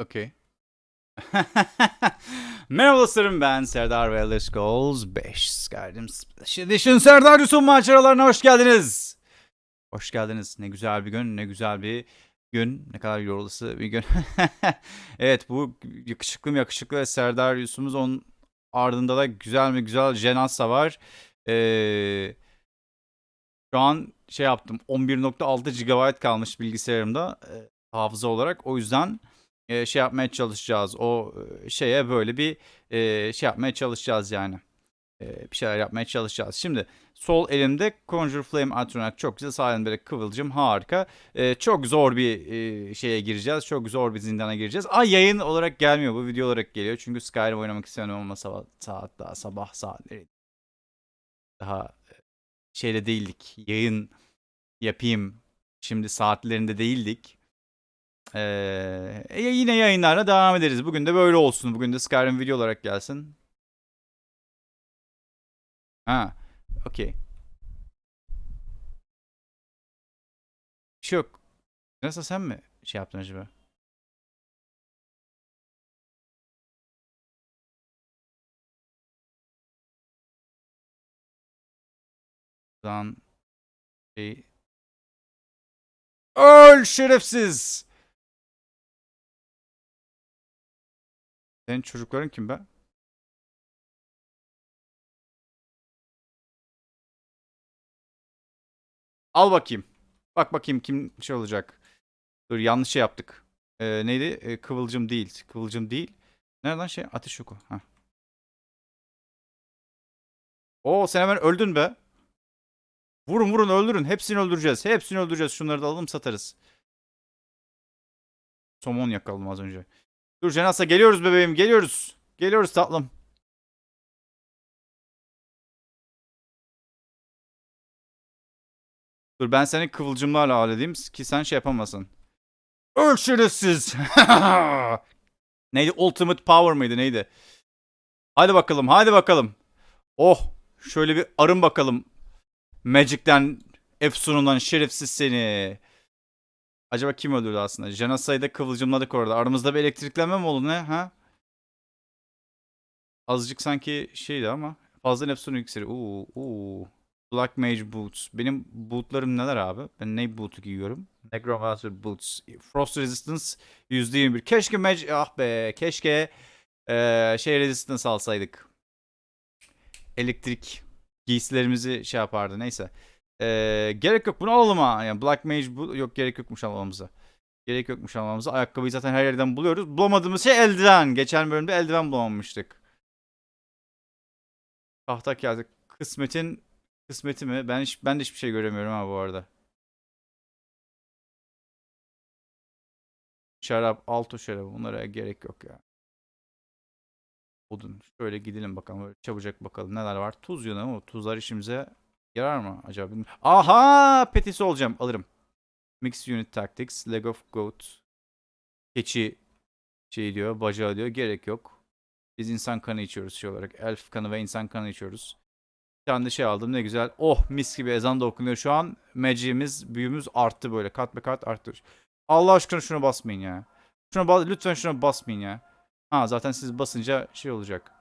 Okey. Merhaba dostlarım ben Serdar ve Let's Goals 5 Skyrim Splash Edition Serdar Yusuf maceralarına hoş geldiniz. Hoş geldiniz. Ne güzel bir gün, ne güzel bir gün. Ne kadar yorulusu bir gün. evet bu yakışıklı mı yakışıklı ve Serdar Yusuf'umuz onun ardında da güzel mi güzel Jenasa var. Ee, şu an şey yaptım 11.6 GB kalmış bilgisayarımda e, hafıza olarak. O yüzden e, şey yapmaya çalışacağız. O e, şeye böyle bir e, şey yapmaya çalışacağız yani. Bir şeyler yapmaya çalışacağız. Şimdi sol elimde Conjure Flame Atronak çok güzel. Sağ elimde de Kıvılcım harika. Çok zor bir şeye gireceğiz. Çok zor bir zindana gireceğiz. Ay yayın olarak gelmiyor. Bu video olarak geliyor. Çünkü Skyrim oynamak istiyorum ama sabah, saat daha sabah saatleri. Daha e, şeyde değildik. Yayın yapayım. Şimdi saatlerinde değildik. Ee, yine yayınlarla devam ederiz. Bugün de böyle olsun. Bugün de Skyrim video olarak gelsin. Ha, okey. Bir şey yok. Nasıl sen mi şey yaptın acaba? Buradan şey... Öl şerefsiz! Senin çocukların kim be? Al bakayım. Bak bakayım kim şey olacak. Dur yanlış şey yaptık. Ee, neydi? Ee, kıvılcım değil. Kıvılcım değil. Nereden şey? Ateş oku. Heh. Oo sen hemen öldün be. Vurun vurun öldürün. Hepsini öldüreceğiz. Hepsini öldüreceğiz. Şunları da alalım satarız. Somon yakaladım az önce. Dur Cenasa geliyoruz bebeğim geliyoruz. Geliyoruz tatlım. Dur ben seni kıvılcımlarla halledeyim ki sen şey yapamasın. Öl şerefsiz. neydi? Ultimate Power mıydı neydi? Hadi bakalım hadi bakalım. Oh şöyle bir arın bakalım. Magic'ten Efsun'undan şerefsiz seni. Acaba kim öldürdü aslında? Janasa'yı da kıvılcımladık orada. Aramızda bir elektriklenme mi oldu ne? Ha? Azıcık sanki şeydi ama. Fazla Neptune iksiri. Uuu. Uuu. Black Mage Boots. Benim bootlarım neler abi? Ben ne bootu giyiyorum? Necromancer Boots. Frost Resistance %21. Keşke Mage... Ah be. Keşke ee, şey Resistance alsaydık. Elektrik giysilerimizi şey yapardı. Neyse. Ee, gerek yok bunu alalım ha. Yani Black Mage bu yok gerek yokmuş almamıza. Gerek yokmuş almamıza. Ayakkabıyı zaten her yerden buluyoruz. Bulamadığımız şey eldiven. Geçen bölümde eldiven bulamamıştık. Tahta kağıdı. Kısmetin kısmeti mi? Ben hiç ben de hiçbir şey göremiyorum ha bu arada. Şarap, alto şarabı bunlara gerek yok ya. Odun. Şöyle gidelim bakalım. Böyle çabucak bakalım neler var. Tuz yönü ama tuzlar işimize yarar mı acaba? Bilmiyorum. Aha! Petisi olacağım. Alırım. Mixed Unit Tactics. Leg of Goat. Keçi şey diyor. Bacağı diyor. Gerek yok. Biz insan kanı içiyoruz şey olarak. Elf kanı ve insan kanı içiyoruz. Bir tane de şey aldım. Ne güzel. Oh mis gibi ezan da okunuyor. Şu an magicimiz, büyümüz arttı böyle. Kat be kat arttı. Allah aşkına şuna basmayın ya. Şuna bas lütfen şuna basmayın ya. Ha zaten siz basınca şey olacak.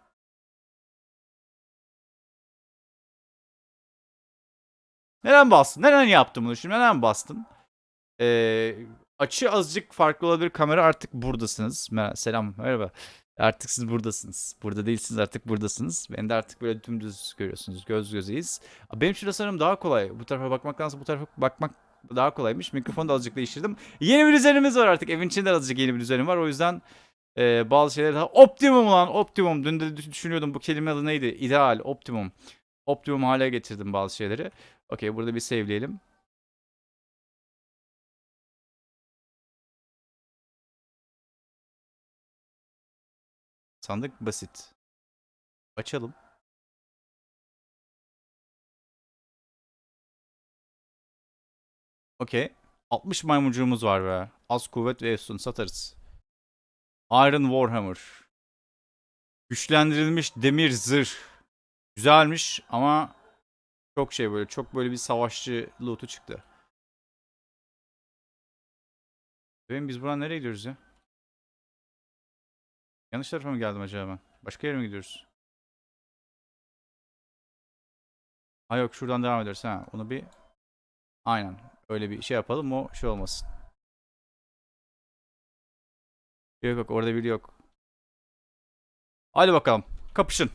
Neden bastın? Neden yaptın bunu şimdi? Neden bastın? Ee, açı azıcık farklı olabilir. Kamera artık buradasınız. Mer Selam, merhaba. Artık siz buradasınız. Burada değilsiniz artık buradasınız. Beni de artık böyle dümdüz görüyorsunuz. Göz gözeyiz. Benim şurada sanırım daha kolay. Bu tarafa bakmaktansa bu tarafa bakmak daha kolaymış. Mikrofonu da azıcık değiştirdim. Yeni bir düzenimiz var artık. Evin içinde azıcık yeni bir düzenim var. O yüzden e, bazı şeyler daha optimum lan optimum. Dün de düşünüyordum bu kelime adı neydi? İdeal, optimum. Optimum hale getirdim bazı şeyleri. Okey burada bir save'leyelim. Sandık basit. Açalım. Okey. 60 maymuncuğumuz var be. Az kuvvet ve efsun satarız. Iron Warhammer. Güçlendirilmiş demir zırh. Güzelmiş ama çok şey böyle çok böyle bir savaşçı loot'u çıktı. Benim biz buradan nereye gidiyoruz ya? Yanlış tarafa mı geldim acaba ben? Başka yere mi gidiyoruz? Ha yok şuradan devam ederiz. Ha onu bir aynen öyle bir şey yapalım o şey olmasın. Yok yok orada biri yok. Hadi bakalım kapışın.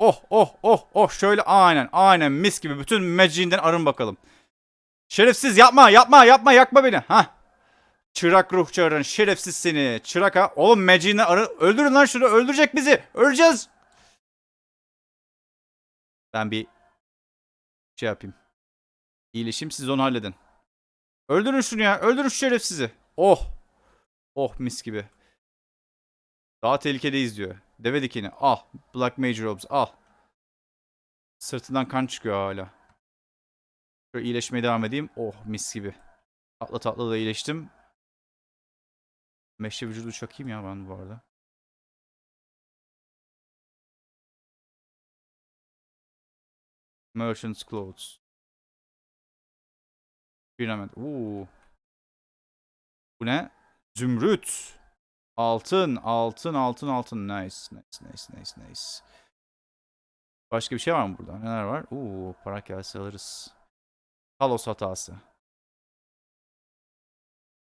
Oh oh oh oh şöyle aynen aynen mis gibi bütün meciğinden arın bakalım. Şerefsiz yapma yapma yapma yakma beni. Ha. Çırak ruh çağırın şerefsiz seni. Çırak ha. Oğlum meciğinden arı öldürün lan şunu öldürecek bizi. Öleceğiz. Ben bir şey yapayım. İyileşeyim siz onu halledin. Öldürün şunu ya. Öldürün şu şerefsizi. Oh. Oh mis gibi. Daha tehlikedeyiz diyor. Deve dikeni. Al. Black Major Robes. Al. Sırtından kan çıkıyor hala. Şöyle iyileşmeye devam edeyim. Oh mis gibi. Tatlı tatlı da iyileştim. Meşe vücudu çakayım ya ben bu arada. Merchant's Clothes. Pyramid. Oo. Bu ne? Zümrüt. Altın, altın, altın, altın. Nice, nice, nice, nice, nice. Başka bir şey var mı burada? Neler var? Oo, para gelse alırız. Talos hatası.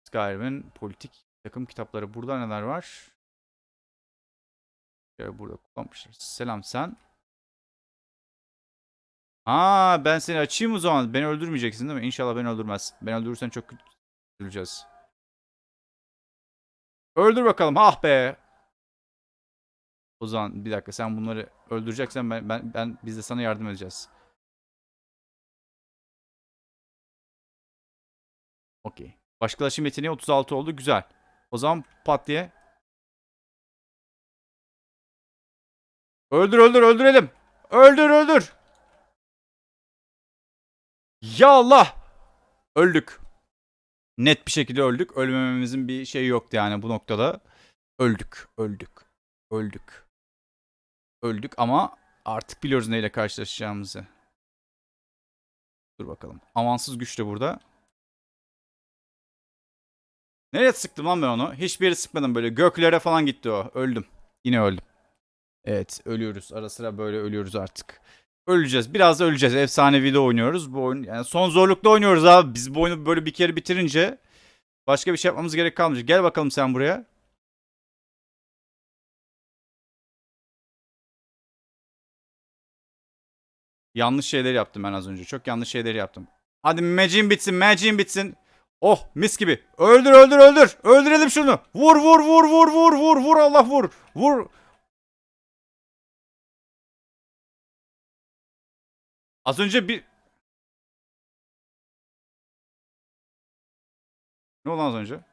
Skyrim'in politik takım kitapları. Burada neler var? Burada kullanmışlar. Selam sen. Aa ben seni açayım o zaman. Beni öldürmeyeceksin değil mi? İnşallah beni öldürmez. Beni öldürürsen çok üzüleceğiz. Öldür bakalım. Ah be. O zaman bir dakika sen bunları öldüreceksen ben, ben, ben biz de sana yardım edeceğiz. Okey. Başkalaşım yeteneği 36 oldu. Güzel. O zaman pat diye. Öldür öldür öldürelim. Öldür öldür. Ya Allah. Öldük. Net bir şekilde öldük. Ölmememizin bir şeyi yoktu yani bu noktada. Öldük. Öldük. Öldük. Öldük ama artık biliyoruz neyle karşılaşacağımızı. Dur bakalım. Amansız güç de burada. Nereye sıktım lan ben onu? Hiçbir yere sıkmadım böyle. Göklere falan gitti o. Öldüm. Yine öldüm. Evet ölüyoruz. Ara sıra böyle ölüyoruz artık. Öleceğiz. Biraz da öleceğiz. Efsanevi de oynuyoruz. Bu oyun yani son zorlukta oynuyoruz abi. Biz bu oyunu böyle bir kere bitirince başka bir şey yapmamız gerek kalmayacak. Gel bakalım sen buraya. Yanlış şeyler yaptım ben az önce. Çok yanlış şeyler yaptım. Hadi magic bitsin, magic bitsin. Oh mis gibi. Öldür öldür öldür. Öldürelim şunu. Vur vur vur vur vur vur vur Allah vur. Vur. Az önce bir... Ne oldu az önce?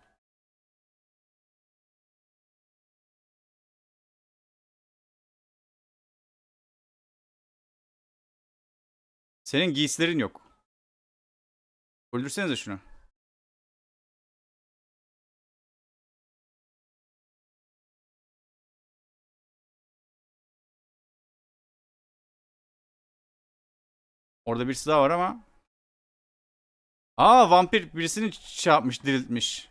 Senin giysilerin yok. Öldürsenize şunu. Orada birisi daha var ama. Aa vampir birisini şey yapmış diriltmiş.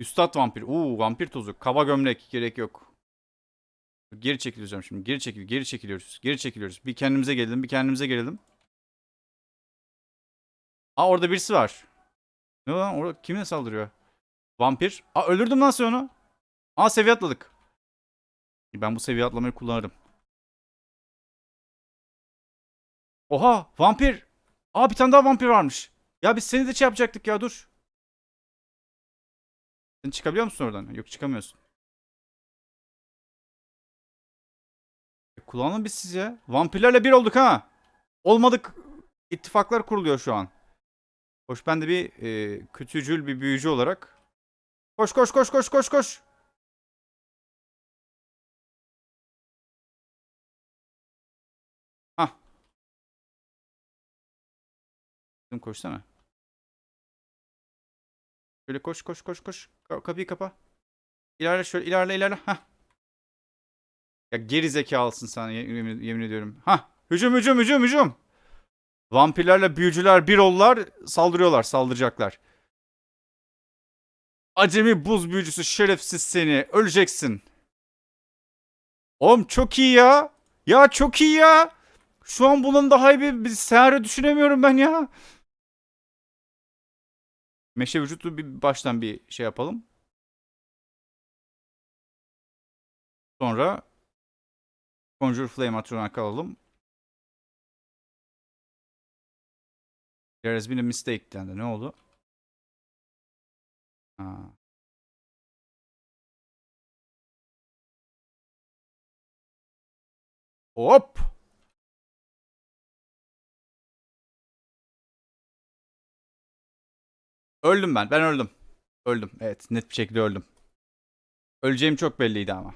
Üstad vampir. Uuu vampir tozu. Kaba gömlek. Gerek yok. Geri çekileceğim şimdi. Geri çekil. Geri çekiliyoruz. Geri çekiliyoruz. Bir kendimize gelelim. Bir kendimize gelelim. Aa orada birisi var. Ne lan? Orada kimine saldırıyor? Vampir. Aa öldürdüm lan onu. Aa seviye atladık. Ben bu seviye atlamayı kullanırım. Oha vampir. Aa bir tane daha vampir varmış. Ya biz seni de şey yapacaktık ya dur. Sen çıkabiliyor musun oradan? Yok çıkamıyorsun. E, kullanalım biz siz. Vampirlerle bir olduk ha. Olmadık. İttifaklar kuruluyor şu an. Hoş ben de bir e, kötücül bir büyücü olarak. Koş koş koş koş koş koş. Kızım koşsana. Şöyle koş koş koş koş. Ka- kapıyı kapa. İlerle şöyle ilerle ilerle. Hah. Ya geri zekalısın sen yemin, yemin ediyorum. Hah. Hücum hücum hücum hücum. Vampirlerle büyücüler bir oldular. Saldırıyorlar. Saldıracaklar. Acemi buz büyücüsü şerefsiz seni. Öleceksin. Oğlum çok iyi ya. Ya çok iyi ya. Şu an bunun daha iyi bir, bir senaryo düşünemiyorum ben ya. Meşe vücutlu bir baştan bir şey yapalım. Sonra Conjure Flame Atron'a kalalım. There has been a mistake dendi. Ne oldu? Ha. Hop! Öldüm ben. Ben öldüm. Öldüm. Evet. Net bir şekilde öldüm. Öleceğim çok belliydi ama.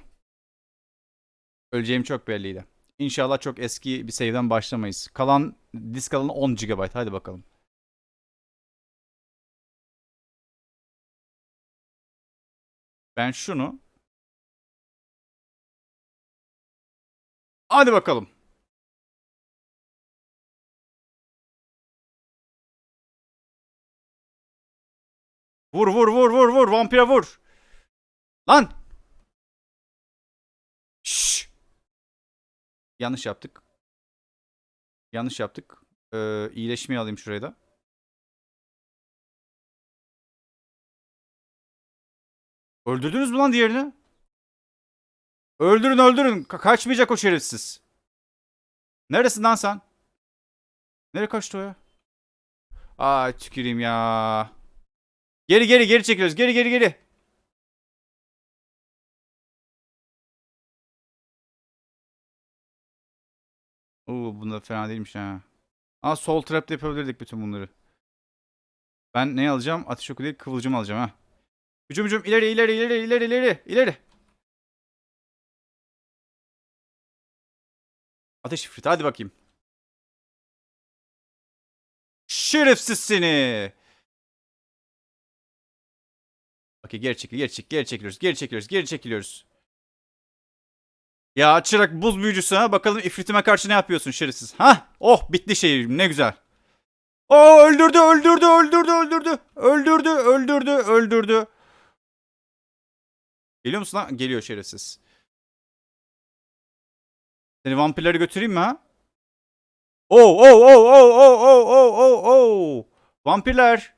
Öleceğim çok belliydi. İnşallah çok eski bir save'den başlamayız. Kalan disk alanı 10 GB. Hadi bakalım. Ben şunu Hadi bakalım. Vur vur vur vur vur vampire vur. Lan. Şşş. Yanlış yaptık. Yanlış yaptık. Ee, iyileşmeyi alayım şuraya da. Öldürdünüz mü lan diğerini? Öldürün öldürün. Ka- kaçmayacak o şerefsiz. Neresin lan sen? Nereye kaçtı o ya? Aa tüküreyim ya. Geri geri geri çekiyoruz. Geri geri geri. Oo bunda fena değilmiş ha. Aa sol trap'te yapabilirdik bütün bunları. Ben ne alacağım? Ateş oku değil kıvılcım alacağım ha. Hücum hücum ileri ileri ileri ileri ileri ileri. Ateş ifrit hadi bakayım. Şerefsiz seni. Okey geri çekil geri çekil geri çekiliyoruz geri çekiliyoruz geri çekiliyoruz. Ya çırak buz büyücüsü ha bakalım ifritime karşı ne yapıyorsun şerefsiz. Ha oh bitti şey ne güzel. O öldürdü öldürdü öldürdü öldürdü öldürdü öldürdü öldürdü. Geliyor musun lan? Geliyor şerefsiz. Seni vampirleri götüreyim mi ha? Oh oh oh oh oh oh oh oh oh. Vampirler.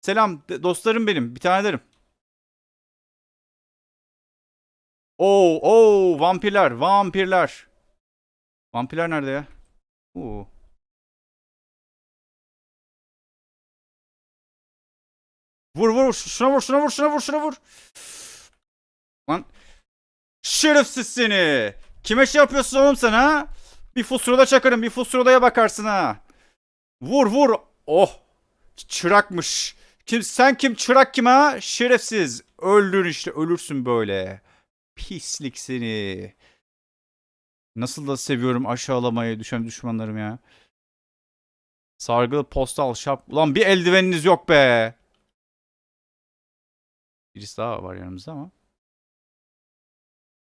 Selam dostlarım benim. Bir tane derim. Oh oh vampirler vampirler. Vampirler nerede ya? Oo. Vur vur şuna vur şuna vur şuna vur şuna vur. Lan şerefsiz seni. Kime şey yapıyorsun oğlum sen ha? Bir fusroda çakarım bir fusrodaya bakarsın ha. Vur vur. Oh. Çırakmış. Kim sen kim çırak kim ha? Şerefsiz. Öldür işte ölürsün böyle. Pislik seni. Nasıl da seviyorum aşağılamayı düşen düşmanlarım ya. Sargılı postal şap. Ulan bir eldiveniniz yok be. Birisi daha var yanımızda ama.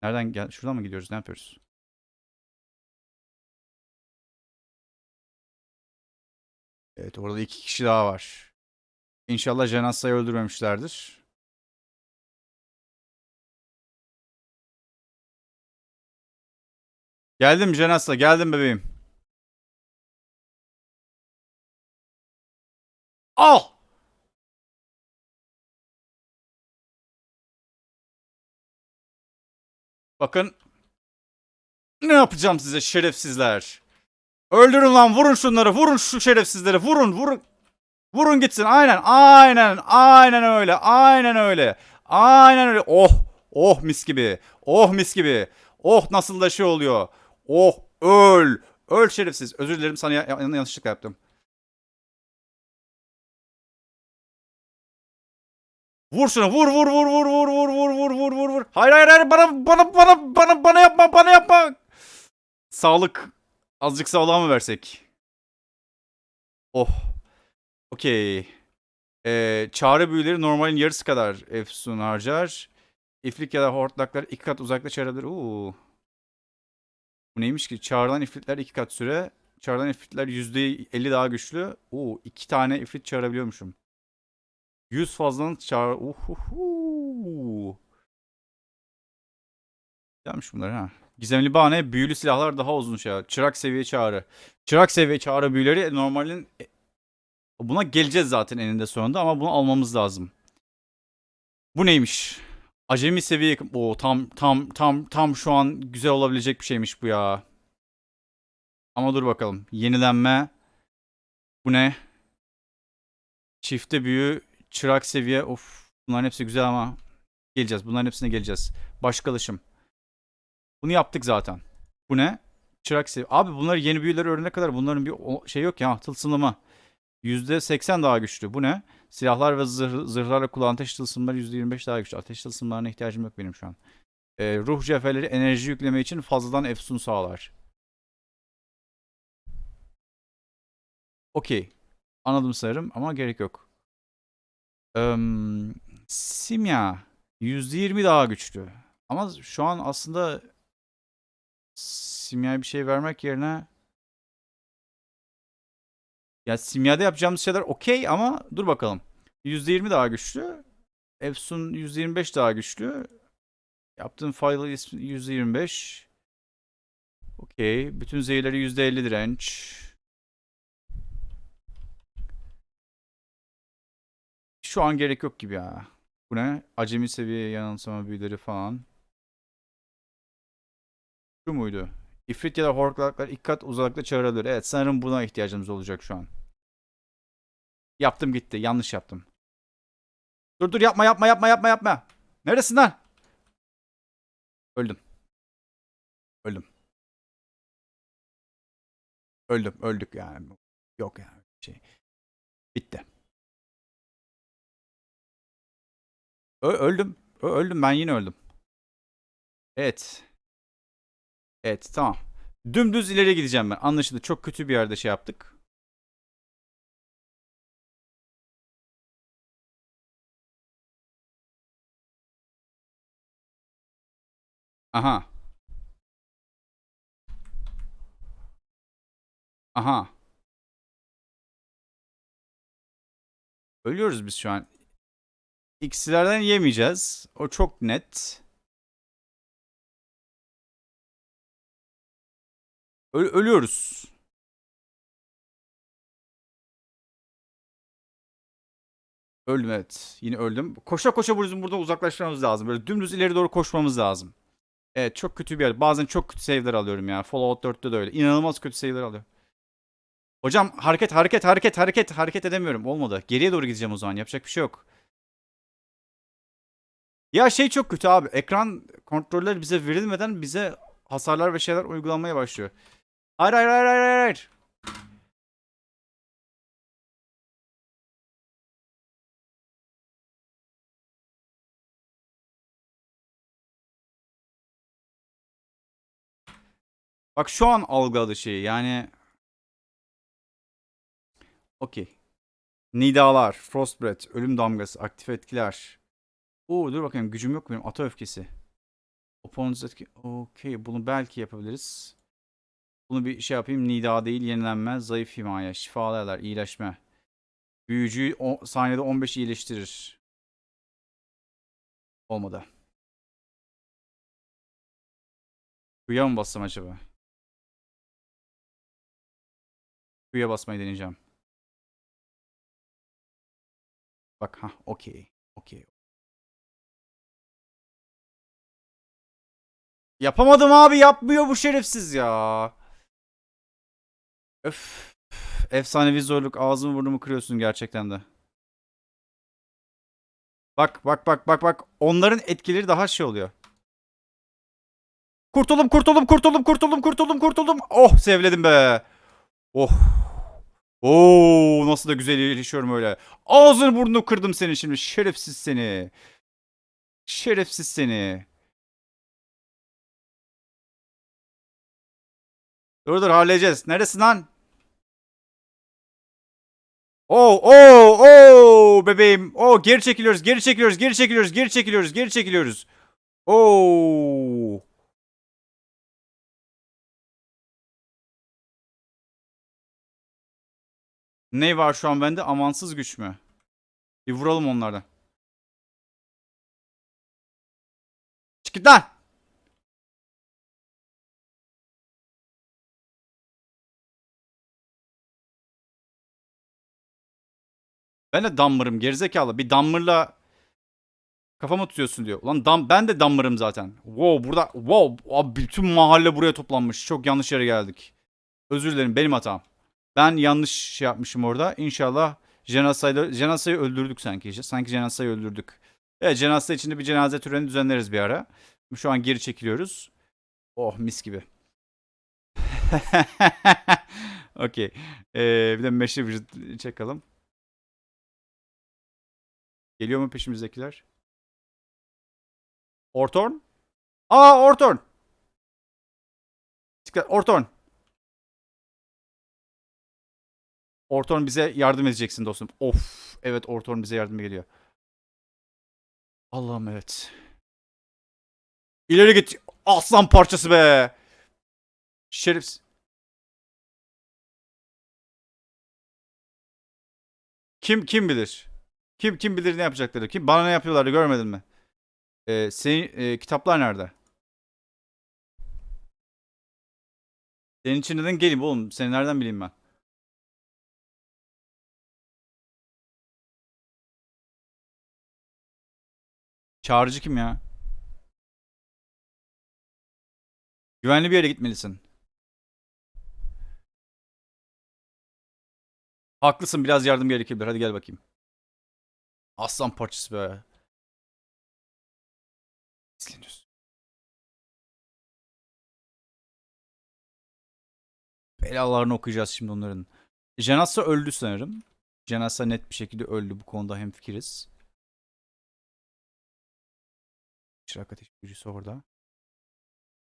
Nereden gel? Şuradan mı gidiyoruz? Ne yapıyoruz? Evet orada iki kişi daha var. İnşallah Jenassa'yı öldürmemişlerdir. Geldim Jenassa, geldim bebeğim. Al! Bakın. Ne yapacağım size şerefsizler. Öldürün lan vurun şunları vurun şu şerefsizleri vurun vurun. Vurun gitsin aynen aynen aynen öyle aynen öyle. Aynen öyle oh oh mis gibi oh mis gibi oh nasıl da şey oluyor. Oh öl öl şerefsiz özür dilerim sana ya- ya- yanlışlıkla yaptım. Vur şunu vur vur vur vur vur vur vur vur vur vur vur. Hayır hayır hayır bana bana bana bana bana yapma bana yapma. Sağlık azıcık sağlığa mı versek? Oh. Okey. Ee, çağrı büyüleri normalin yarısı kadar efsun harcar. İflik ya da hortlaklar iki kat uzakta çağırabilir. Oo. Bu neymiş ki? Çağrılan ifritler iki kat süre. Çağrılan ifritler yüzde elli daha güçlü. Oo, iki tane ifrit çağırabiliyormuşum. 100 fazladan çağır. Uhuhu. Gelmiş bunlar ha. Gizemli bahane, büyülü silahlar daha uzun şey. Çırak seviye çağrı. Çırak seviye çağrı büyüleri normalin e, buna geleceğiz zaten eninde sonunda ama bunu almamız lazım. Bu neymiş? Acemi seviye o tam tam tam tam şu an güzel olabilecek bir şeymiş bu ya. Ama dur bakalım. Yenilenme. Bu ne? Çifte büyü, çırak seviye. Of. Bunların hepsi güzel ama geleceğiz. Bunların hepsine geleceğiz. Başkalışım. Bunu yaptık zaten. Bu ne? Çırak seviye. Abi bunlar yeni büyüleri öğrenene kadar bunların bir şey yok ya. Tılsımlama. %80 daha güçlü. Bu ne? Silahlar ve zırh, zırhlarla kullanılan ateş tılsımları %25 daha güçlü. Ateş tılsımlarına ihtiyacım yok benim şu an. Ee, ruh cevherleri enerji yükleme için fazladan efsun sağlar. Okey. Anladım sanırım ama gerek yok. Eee, simya %20 daha güçlü. Ama şu an aslında simyaya bir şey vermek yerine ya simyada yapacağımız şeyler okey ama dur bakalım. %20 daha güçlü. Efsun %25 daha güçlü. Yaptığın file ismi %25. Okey. Bütün zehirleri %50 direnç. Şu an gerek yok gibi ya. Bu ne? Acemi seviye yanılsama büyüleri falan. Şu muydu? İfrit ya da hortlaklar ilk kat uzaklıkta çağırabilir. Evet sanırım buna ihtiyacımız olacak şu an. Yaptım gitti. Yanlış yaptım. Dur dur yapma yapma yapma yapma yapma. Neresin lan? Öldüm. Öldüm. Öldüm. Öldük yani. Yok yani. Şey. Bitti. Ö- öldüm. Ö- öldüm. Ben yine öldüm. Evet. Evet tamam. Dümdüz ileri gideceğim ben. Anlaşıldı. Çok kötü bir yerde şey yaptık. Aha. Aha. Ölüyoruz biz şu an. İkisilerden yemeyeceğiz. O çok net. Ö- ölüyoruz. Öldüm evet. Yine öldüm. Koşa koşa bizim buradan uzaklaşmamız lazım. Böyle dümdüz ileri doğru koşmamız lazım. Evet çok kötü bir yer. Bazen çok kötü save'ler alıyorum ya. Fallout 4'te de öyle. İnanılmaz kötü save'ler alıyorum. Hocam hareket hareket hareket hareket hareket edemiyorum. Olmadı. Geriye doğru gideceğim o zaman. Yapacak bir şey yok. Ya şey çok kötü abi. Ekran kontroller bize verilmeden bize hasarlar ve şeyler uygulanmaya başlıyor. Hayır hayır hayır hayır hayır. Bak şu an algıladı şeyi yani. Okey. Nidalar, Frostbreath, Ölüm Damgası, aktif etkiler. Oo dur bakayım gücüm yok benim. Ata öfkesi. Opponent's etki. Okey bunu belki yapabiliriz. Bunu bir şey yapayım. Nida değil yenilenme. Zayıf himaye. Şifalı iyileşme. Büyücüyü o, saniyede 15 iyileştirir. Olmadı. Kuyuya mı bassam acaba? Kuyuya basmayı deneyeceğim. Bak ha okey. Okey. Yapamadım abi yapmıyor bu şerefsiz ya. Öf. Efsanevi zorluk ağzımı burnumu kırıyorsun gerçekten de. Bak bak bak bak bak onların etkileri daha şey oluyor. Kurtuldum kurtuldum kurtuldum kurtuldum kurtuldum kurtuldum. Oh sevledim be. Oh. Oo nasıl da güzel iyileşiyorum öyle. Ağzını burnunu kırdım senin şimdi şerefsiz seni. Şerefsiz seni. Dur dur halledeceğiz. Neresin lan? Oo oo oo bebeğim. Oo geri çekiliyoruz, geri çekiliyoruz, geri çekiliyoruz, geri çekiliyoruz, geri çekiliyoruz. Oo. Ne var şu an bende? Amansız güç mü? Bir vuralım onlardan. Çık git lan. Ben de dammarım gerizekalı. Bir dammarla kafama tutuyorsun diyor. Ulan dam ben de dammarım zaten. Wow burada wow abi bütün mahalle buraya toplanmış. Çok yanlış yere geldik. Özür dilerim benim hatam. Ben yanlış şey yapmışım orada. İnşallah Jenasa'yı Jenasa'yı öldürdük sanki. Sanki Jenasa'yı öldürdük. Evet Jenasa içinde bir cenaze töreni düzenleriz bir ara. Şu an geri çekiliyoruz. Oh mis gibi. Okey. Ee, bir de meşe bir çakalım. Geliyor mu peşimizdekiler? Ortorn? Aa Ortorn! Dikkat Ortorn! Ortorn bize yardım edeceksin dostum. Of. Evet Ortorn bize yardım geliyor. Allah'ım evet. İleri git. Aslan parçası be. Şerif. Kim kim bilir? Kim kim bilir ne yapacakları? Kim bana ne yapıyorlardı görmedin mi? Ee, senin e, kitaplar nerede? Senin için neden geleyim oğlum? Seni nereden bileyim ben? Çağrıcı kim ya? Güvenli bir yere gitmelisin. Haklısın biraz yardım gerekebilir. Hadi gel bakayım. Aslan parçası be. İzleniyorsun. Belalarını okuyacağız şimdi onların. Janasa öldü sanırım. Janasa net bir şekilde öldü. Bu konuda hemfikiriz. Çırak ateş büyücüsü orada.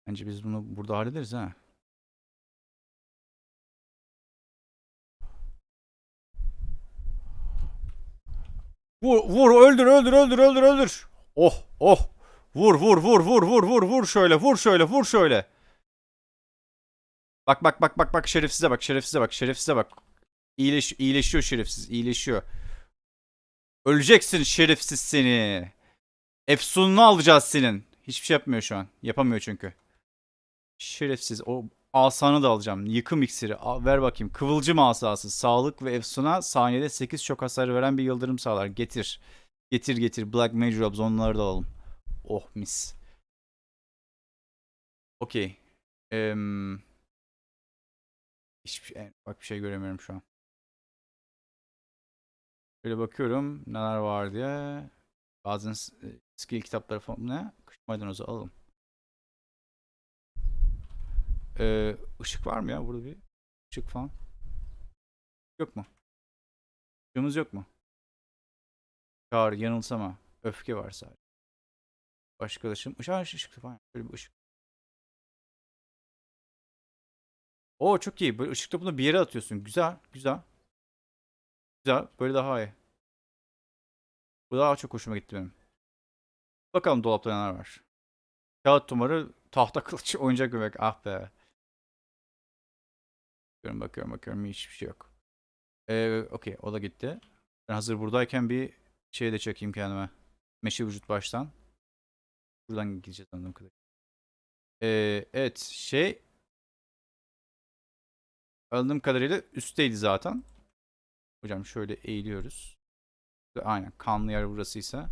Bence biz bunu burada hallederiz ha. Vur vur öldür öldür öldür öldür öldür. Oh oh. Vur vur vur vur vur vur vur şöyle vur şöyle vur şöyle. Bak bak bak bak bak şerefsize bak şerefsize bak şerefsize bak. İyileş, iyileşiyor şerefsiz iyileşiyor. Öleceksin şerefsiz seni. Efsununu alacağız senin. Hiçbir şey yapmıyor şu an. Yapamıyor çünkü. Şerefsiz. O asanı da alacağım. Yıkım iksiri. Al, ver bakayım. Kıvılcım asası. Sağlık ve efsuna saniyede 8 şok hasarı veren bir yıldırım sağlar. Getir. Getir getir. Black Major Orbs onları da alalım. Oh mis. Okey. Eee... Hiçbir şey, bak bir şey göremiyorum şu an. Böyle bakıyorum neler var diye. Bazen e, skill kitapları falan ne? Kış maydanozu alalım. Ee, ışık var mı ya burada bir ışık falan? Yok mu? Işığımız yok mu? Çağrı yanılsama. Öfke var sadece. Başka ışığım. Işık, ışık, falan. Böyle bir ışık. Oo çok iyi. Böyle ışık topunu bir yere atıyorsun. Güzel, güzel. Güzel. Böyle daha iyi. Bu daha çok hoşuma gitti benim. Bakalım dolapta neler var. Kağıt tumarı, tahta kılıç, oyuncak göbek. Ah be. Bakıyorum bakıyorum bakıyorum. Hiçbir şey yok. Ee, okey o da gitti. Ben hazır buradayken bir şey de çekeyim kendime. Meşe vücut baştan. Buradan gideceğiz anladığım kadarıyla. Ee, evet şey anladığım kadarıyla üstteydi zaten. Hocam şöyle eğiliyoruz. Aynen kanlı yer burasıysa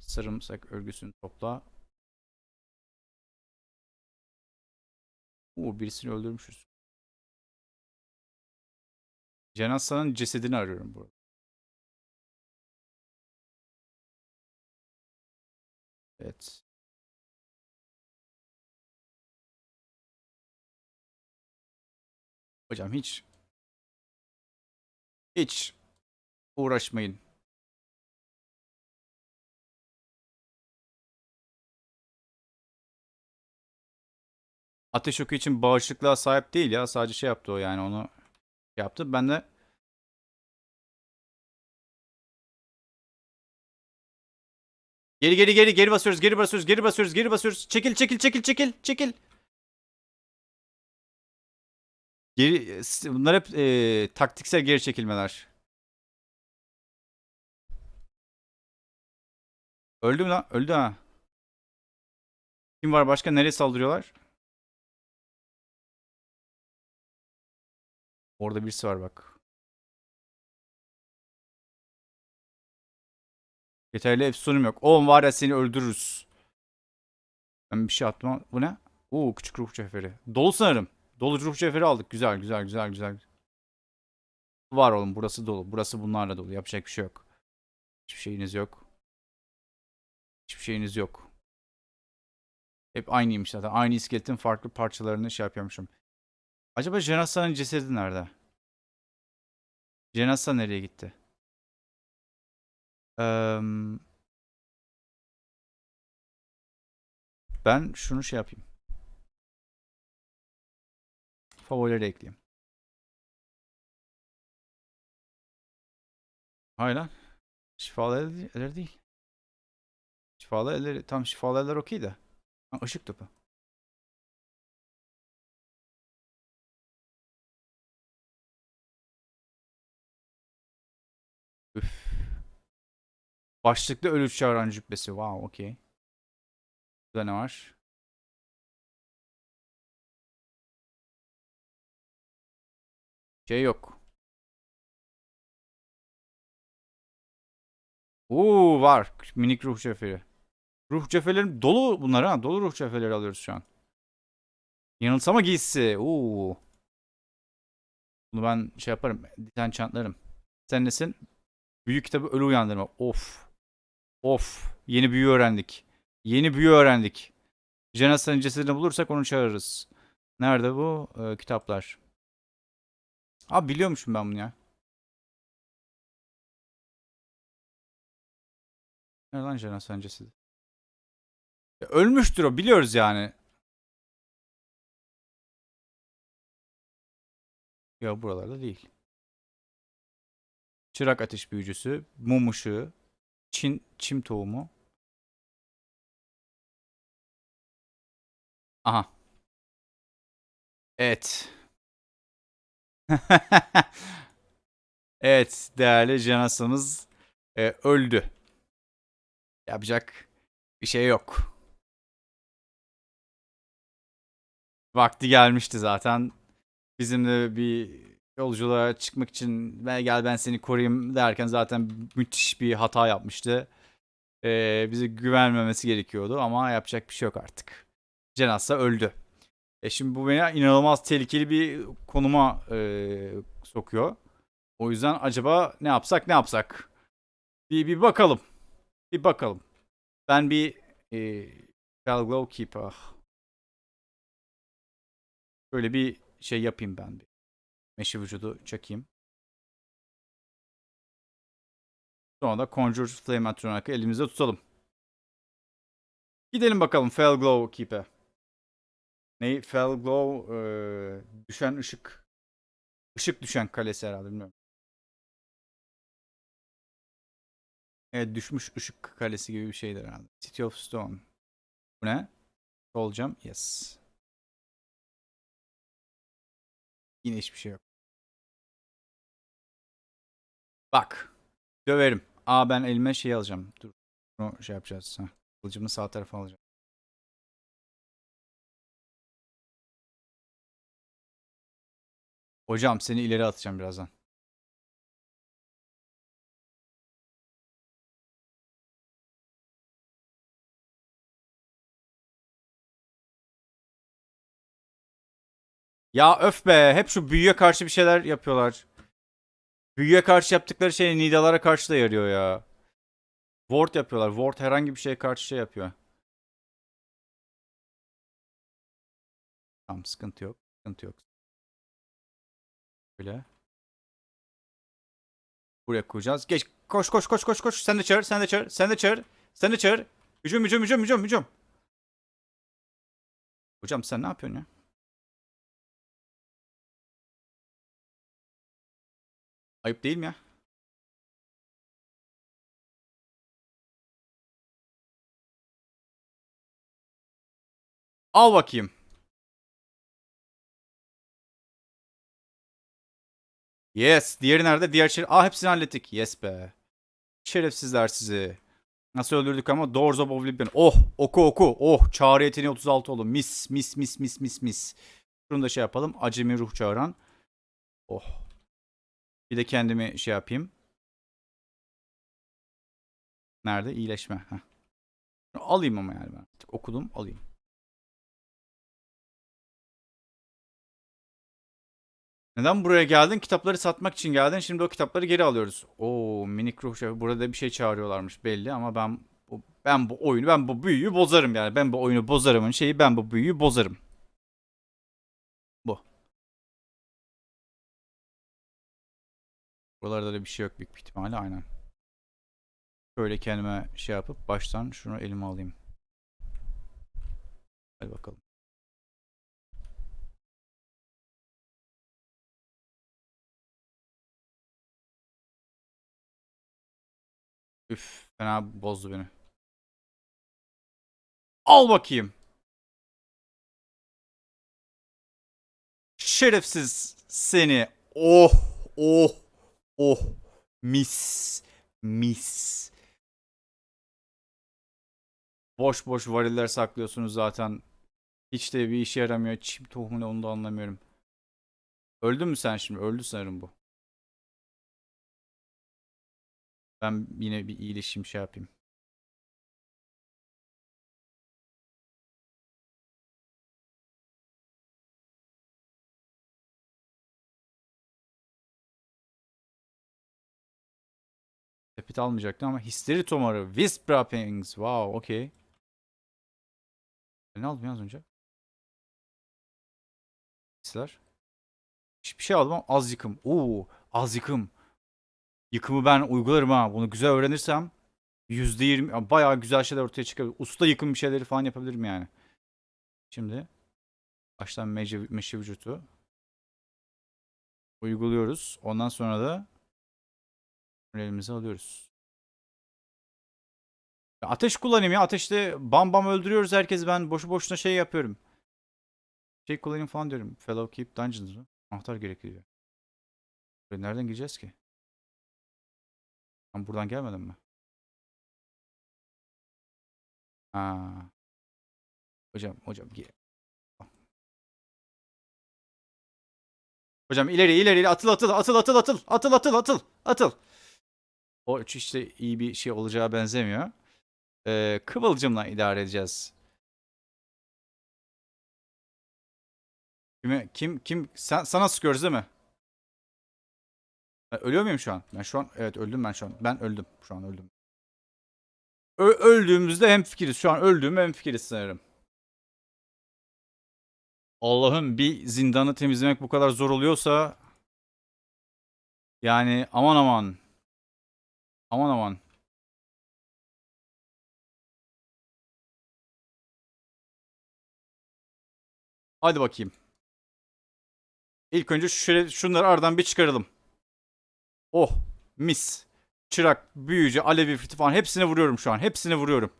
sarımsak örgüsünü topla. Oo birisini öldürmüşüz. Cenaza'nın cesedini arıyorum burada. Evet. Hocam hiç hiç uğraşmayın. Ateş oku için bağışıklığa sahip değil ya. Sadece şey yaptı o yani onu yaptı. Ben de Geri geri geri geri basıyoruz. Geri basıyoruz. Geri basıyoruz. Geri basıyoruz. Çekil çekil çekil çekil çekil. Geri bunlar hep e, taktiksel geri çekilmeler. Öldü mü lan? Öldü ha. Kim var başka? Nereye saldırıyorlar? Orada birisi var bak. Yeterli efsunum yok. Oğlum var ya seni öldürürüz. Ben bir şey attım ama bu ne? Oo küçük ruh cevheri. Dolu sanırım. Dolu ruh cevheri aldık. Güzel güzel güzel güzel. Var oğlum burası dolu. Burası bunlarla dolu. Yapacak bir şey yok. Hiçbir şeyiniz yok. Hiçbir şeyiniz yok. Hep aynıymış zaten. Aynı iskeletin farklı parçalarını şey yapıyormuşum. Acaba Jenasa'nın cesedi nerede? Jenasa nereye gitti? Eee, ben şunu şey yapayım. Favorileri ekleyeyim. Hayır lan. Şifalı eller, eller değil. Şifalı elleri tam şifalı eller okey de. Ha, topu. Başlıklı ölü çağıran cübbesi. Wow, okey. Burada ne var? Şey yok. Oo var. Minik ruh cevheri. Ruh cevherlerim dolu bunlar ha. Dolu ruh cevherleri alıyoruz şu an. Yanılsama giysisi. Oo. Bunu ben şey yaparım. Dizen çantlarım. Sen nesin? Büyük kitabı ölü uyandırma. Of. Of. Yeni büyü öğrendik. Yeni büyü öğrendik. Jenasa'nın cesedini bulursak onu çağırırız. Nerede bu? Ee, kitaplar. Abi biliyormuşum ben bunu ya. Nerede lan Jenasa'nın cesedi? Ya ölmüştür o biliyoruz yani. Ya buralarda değil. Çırak ateş büyücüsü, mum ışığı, Çin, çim tohumu. Aha. Evet. evet değerli Janas'ımız e, öldü. Yapacak bir şey yok. Vakti gelmişti zaten. Bizim de bir yolculuğa çıkmak için "Ve gel ben seni koruyayım derken zaten müthiş bir hata yapmıştı. Ee, bize güvenmemesi gerekiyordu ama yapacak bir şey yok artık. Cenazsa öldü. E şimdi bu beni inanılmaz tehlikeli bir konuma e, sokuyor. O yüzden acaba ne yapsak ne yapsak? Bir, bir bakalım. Bir bakalım. Ben bir e, Glow Keeper. Böyle bir şey yapayım ben bir. Meşe vücudu çekeyim. Sonra da Conjure Flame Atronach'ı elimizde tutalım. Gidelim bakalım Fell Glow Keep'e. Ne? Fell Glow e, düşen ışık. Işık düşen kalesi herhalde bilmiyorum. Evet düşmüş ışık kalesi gibi bir şeydir herhalde. City of Stone. Bu ne? Olacağım. Yes. Yine hiçbir şey yok. Bak. Döverim. Aa ben elime şey alacağım. Dur. Bunu şey yapacağız. Heh. Kılıcımı sağ tarafa alacağım. Hocam seni ileri atacağım birazdan. Ya öf be. Hep şu büyüye karşı bir şeyler yapıyorlar. Büyüye karşı yaptıkları şey nidalara karşı da yarıyor ya. Ward yapıyorlar. Ward herhangi bir şeye karşı şey yapıyor. Tamam sıkıntı yok. Sıkıntı yok. Böyle. Buraya koyacağız. Geç. Koş koş koş koş koş. Sen de çağır. Sen de çağır. Sen de çağır. Sen de çağır. Hücum hücum hücum hücum hücum. Hocam sen ne yapıyorsun ya? Ayıp değil mi ya? Al bakayım. Yes. Diğeri nerede? Diğer şey... Aa hepsini hallettik. Yes be. Şerefsizler sizi. Nasıl öldürdük ama Doors of Oblivion. Oh oku oku. Oh çağrı yeteneği 36 oldu. Mis mis mis mis mis mis. Şunu da şey yapalım. Acemi ruh çağıran. Oh. Bir de kendimi şey yapayım. Nerede? İyileşme. Heh. Alayım ama yani ben. Okudum alayım. Neden buraya geldin? Kitapları satmak için geldin. Şimdi o kitapları geri alıyoruz. Oo minik ruh şefi. Burada bir şey çağırıyorlarmış belli ama ben ben bu oyunu ben bu büyüyü bozarım yani. Ben bu oyunu bozarımın şeyi ben bu büyüyü bozarım. Buralarda da bir şey yok büyük ihtimalle aynen. Şöyle kendime şey yapıp baştan şunu elime alayım. Hadi bakalım. Üf, fena bozdu beni. Al bakayım. Şerefsiz seni. Oh, oh, oh. Mis, mis. Boş boş variller saklıyorsunuz zaten. Hiç de bir işe yaramıyor. Çim tohumu onu da anlamıyorum. Öldün mü sen şimdi? Öldü sanırım bu. Ben yine bir iyileşeyim şey yapayım. Sepet almayacaktım ama histeri tomarı. Wisp wrappings. Wow, okey. Ne aldım ya az önce? Hisler. Hiçbir şey aldım ama az yıkım. Oo, az yıkım. Yıkımı ben uygularım ha. Bunu güzel öğrenirsem %20 bayağı güzel şeyler ortaya çıkabilir. Usta yıkım bir şeyleri falan yapabilirim yani. Şimdi baştan meşe, meşe vücutu uyguluyoruz. Ondan sonra da elimize alıyoruz. Ateş kullanayım ya. Ateşte bam bam öldürüyoruz herkesi. Ben boşu boşuna şey yapıyorum. Şey kullanayım falan diyorum. Fellow Keep Dungeons? Anahtar gerekiyor. Buraya nereden gireceğiz ki? Ben buradan gelmedim mi? Ha. Hocam, hocam gel. Hocam ileri ileri atıl atıl atıl atıl atıl atıl atıl atıl atıl. O üç işte iyi bir şey olacağı benzemiyor. Ee, kıvılcımla idare edeceğiz. Kime, kim kim sen sana sıkıyoruz değil mi? Ben ölüyor muyum şu an? Ben şu an evet öldüm ben şu an. Ben öldüm. Şu an öldüm. Ö öldüğümüzde hemfikiriz. Şu an öldüğüm hemfikiriz sanırım. Allah'ım bir zindanı temizlemek bu kadar zor oluyorsa yani aman aman. Aman aman. Hadi bakayım. İlk önce şöyle şunları aradan bir çıkaralım. Oh mis. Çırak, büyücü, alevi falan hepsine vuruyorum şu an. Hepsine vuruyorum.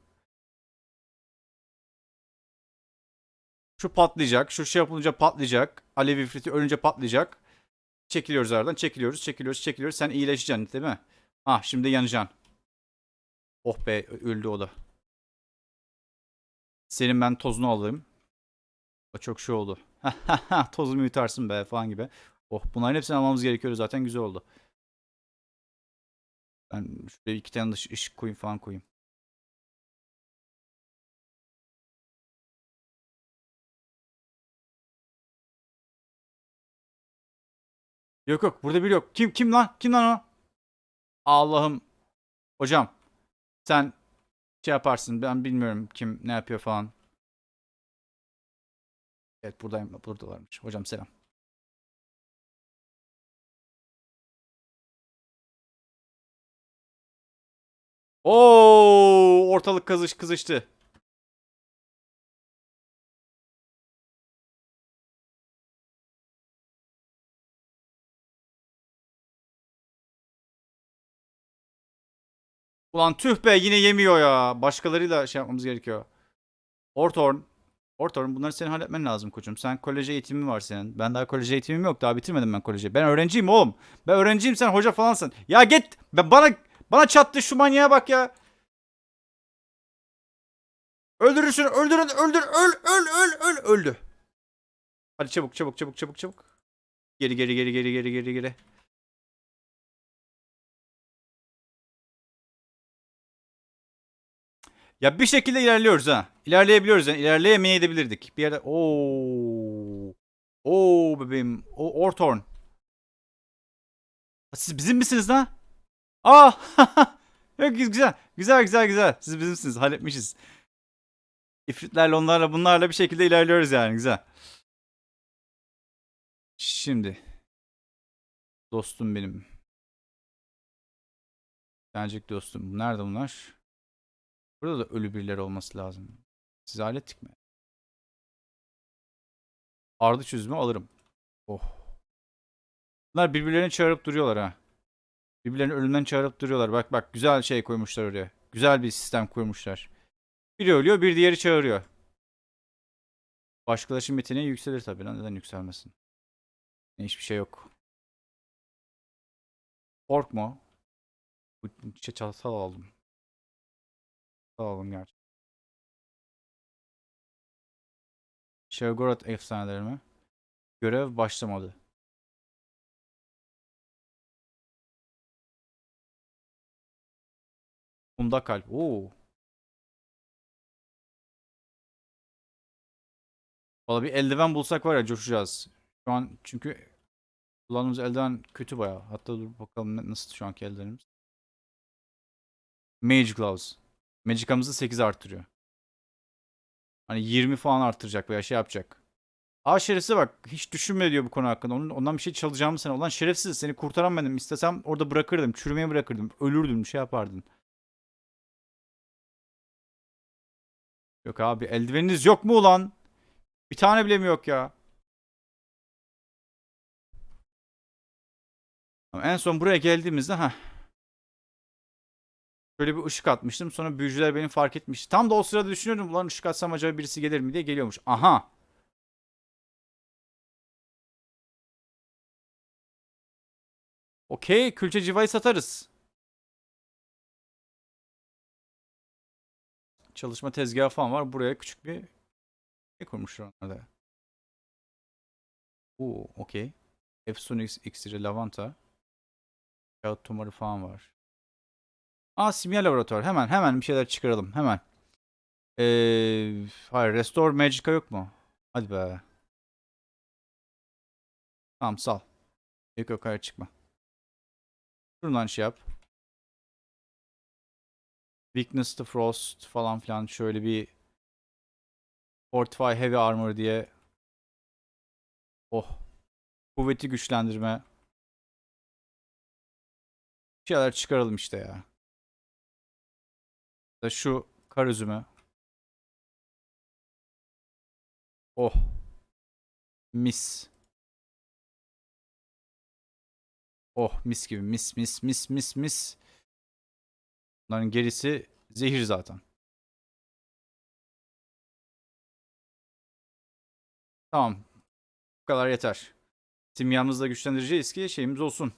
Şu patlayacak. Şu şey yapılınca patlayacak. Alevi friti ölünce patlayacak. Çekiliyoruz aradan. Çekiliyoruz, çekiliyoruz, çekiliyoruz. Sen iyileşeceksin değil mi? Ah şimdi yanacaksın. Oh be öldü o da. Senin ben tozunu alayım. O çok şey oldu. Tozumu yutarsın be falan gibi. Oh bunların hepsini almamız gerekiyor zaten güzel oldu. Ben şuraya iki tane dış ışık koyayım falan koyayım. Yok yok burada biri yok. Kim kim lan? Kim lan o? Allah'ım. Hocam sen şey yaparsın ben bilmiyorum kim ne yapıyor falan. Evet buradayım. Buradalarmış. Hocam selam. Oo, ortalık kızış kızıştı. Ulan tüh be yine yemiyor ya. Başkalarıyla şey yapmamız gerekiyor. Ortorn. Ortorn bunları senin halletmen lazım koçum. Sen kolej eğitimin var senin. Ben daha kolej eğitimim yok. Daha bitirmedim ben koleji. Ben öğrenciyim oğlum. Ben öğrenciyim sen hoca falansın. Ya git. Ben bana bana çattı şu manyağa bak ya. Öldürürsün. Öldürün. Öldür. Öl. Öl. Öl. Öl. Öldü. Hadi çabuk çabuk çabuk çabuk çabuk. Geri geri geri geri geri geri geri. Ya bir şekilde ilerliyoruz ha. İlerleyebiliyoruz yani. İlerleyemeyebilirdik. Bir yerde ooo. Oo bebeğim. O Ortorn. Siz bizim misiniz lan? Aa! Yok güzel. Güzel güzel güzel. Siz bizimsiniz. Halletmişiz. İfritlerle onlarla bunlarla bir şekilde ilerliyoruz yani. Güzel. Şimdi. Dostum benim. Gelecek dostum. Nerede bunlar? Burada da ölü birileri olması lazım. Siz hallettik mi? Ardı çözümü alırım. Oh. Bunlar birbirlerini çağırıp duruyorlar ha. Birbirlerini ölümden çağırıp duruyorlar. Bak bak güzel şey koymuşlar oraya. Güzel bir sistem kurmuşlar. Biri ölüyor bir diğeri çağırıyor. Başkalaşım yeteneği yükselir tabii lan. Neden yükselmesin? Hiçbir şey yok. Korkma. Bu çatal aldım. Çatal aldım gerçi. Şevgorat efsaneleri mi? Görev başlamadı. Bunda kalp. Oo. Valla bir eldiven bulsak var ya coşacağız. Şu an çünkü kullandığımız eldiven kötü bayağı. Hatta dur bakalım nasıl şu anki eldivenimiz. Mage Gloves. Magicamızı 8 arttırıyor. Hani 20 falan arttıracak veya şey yapacak. Aa şerefsize bak. Hiç düşünme diyor bu konu hakkında. Onun, ondan bir şey çalacağımı sen. Ulan şerefsiz seni kurtaran benim. İstesem orada bırakırdım. Çürümeye bırakırdım. Ölürdün. Şey yapardın. Yok abi eldiveniniz yok mu ulan? Bir tane bile mi yok ya? Ama En son buraya geldiğimizde ha. Şöyle bir ışık atmıştım. Sonra büyücüler beni fark etmiş. Tam da o sırada düşünüyordum. Ulan ışık atsam acaba birisi gelir mi diye geliyormuş. Aha. Okey. Külçe civayı satarız. Çalışma tezgahı falan var. Buraya küçük bir ne kurmuşlar onlarda. Oo, okey. Epsonix iksiri, lavanta. Kağıt tumarı falan var. Aa simya laboratuvar. Hemen hemen bir şeyler çıkaralım. Hemen. Ee, hayır Restore Magica yok mu? Hadi be. Tamam sal. Yok yok hayır çıkma. Şuradan şey yap. Weakness to Frost falan filan şöyle bir Fortify Heavy Armor diye Oh. Kuvveti güçlendirme. Bir şeyler çıkaralım işte ya. Da şu kar üzümü. Oh. Mis. Oh mis gibi mis mis mis mis mis. Bunların gerisi zehir zaten. Tamam. Bu kadar yeter. Simyamızı da güçlendireceğiz ki şeyimiz olsun.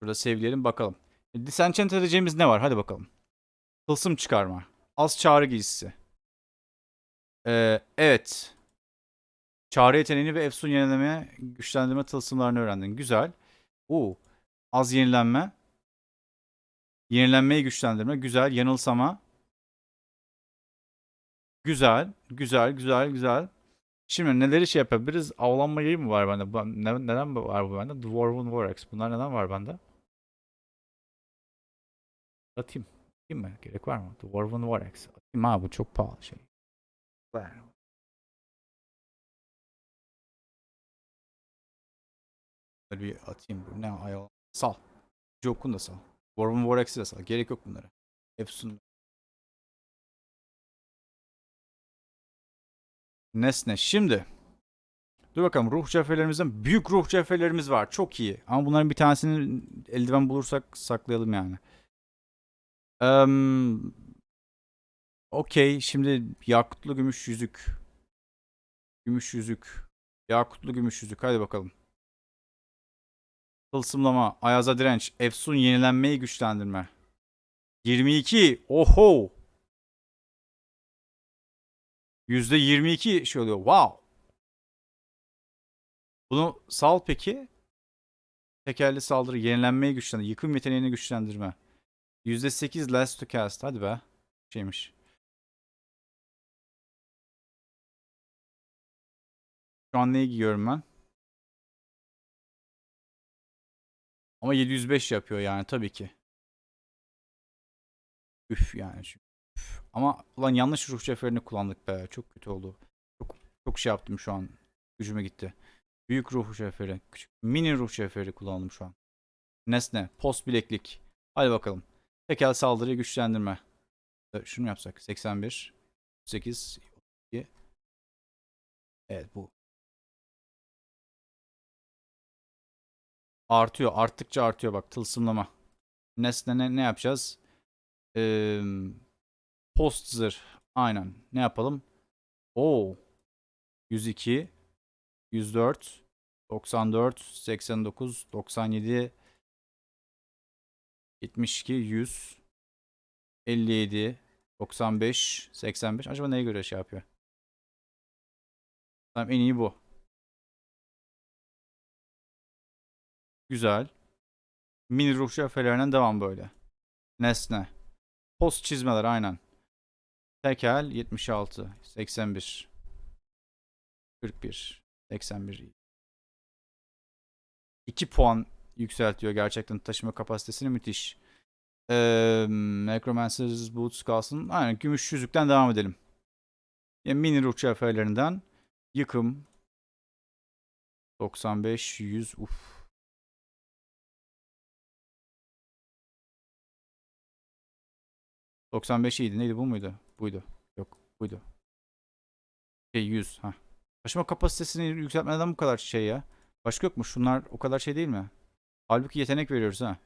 Şurada sevleyelim bakalım. E, Disenchant edeceğimiz ne var? Hadi bakalım. Tılsım çıkarma. Az çağrı giysisi. Ee, evet. Çağrı yeteneğini ve Efsun yenileme, güçlendirme tılsımlarını öğrendin. Güzel. Oo. Az yenilenme. Yenilenmeyi güçlendirme. Güzel. Yanılsama. Güzel. Güzel. Güzel. Güzel. Şimdi neleri şey yapabiliriz? Avlanma yayı mı var bende? Ne, neden var bu bende? Dwarven Vorax. Bunlar neden var bende? Atayım. Atayım mı? Gerek var mı? Dwarven Vorax. Atayım ha bu çok pahalı şey. Ver. Bir atayım. Bu ne ayol. Sal. Joke'un da sal. Dwarven Vorax'i de sal. Gerek yok bunlara. Efsun. Nesne. Şimdi. Dur bakalım ruh cevherlerimizden büyük ruh cevherlerimiz var. Çok iyi. Ama bunların bir tanesini eldiven bulursak saklayalım yani. Eee Okey. Şimdi yakutlu gümüş yüzük. Gümüş yüzük. Yakutlu gümüş yüzük. Hadi bakalım. Tılsımlama. Ayaza direnç. Efsun yenilenmeyi güçlendirme. 22. Oho. %22 şey oluyor. Wow. Bunu sal peki. Tekerli saldırı, yenilenmeyi güçlendir, yıkım yeteneğini güçlendirme. %8 last to cast. Hadi be. Şeymiş. Şu an neyi giyiyorum ben? Ama 705 yapıyor yani tabii ki. Üf yani. Üf. Ama ulan yanlış ruh cevherini kullandık be. Çok kötü oldu. Çok çok şey yaptım şu an. Gücüme gitti. Büyük ruh cevheri. Küçük, mini ruh cevheri kullandım şu an. Nesne. Post bileklik. Hadi bakalım. Tekel saldırıyı güçlendirme. E, Şunu yapsak. 81. 8. 32. Evet bu. Artıyor. Arttıkça artıyor bak. Tılsımlama. Nesne ne, ne yapacağız? Ee, post zırh. Aynen. Ne yapalım? Oo. 102. 104. 94. 89. 97. 72. 100. 57. 95. 85. Acaba neye göre şey yapıyor? Tamam en iyi bu. Güzel. Mini ruh şefelerinden devam böyle. Nesne. Post çizmeler aynen. Tekel 76, 81, 41, 81. 2 puan yükseltiyor gerçekten taşıma kapasitesini müthiş. Ee, Necromancer's Boots kalsın. Aynen gümüş yüzükten devam edelim. Yani mini ruh şefelerinden yıkım 95, 100 uf. ...95 iyiydi. Neydi bu muydu? Buydu. Yok buydu. Şey 100. ha. Taşıma kapasitesini yükseltmeden bu kadar şey ya. Başka yok mu? Şunlar o kadar şey değil mi? Halbuki yetenek veriyoruz ha.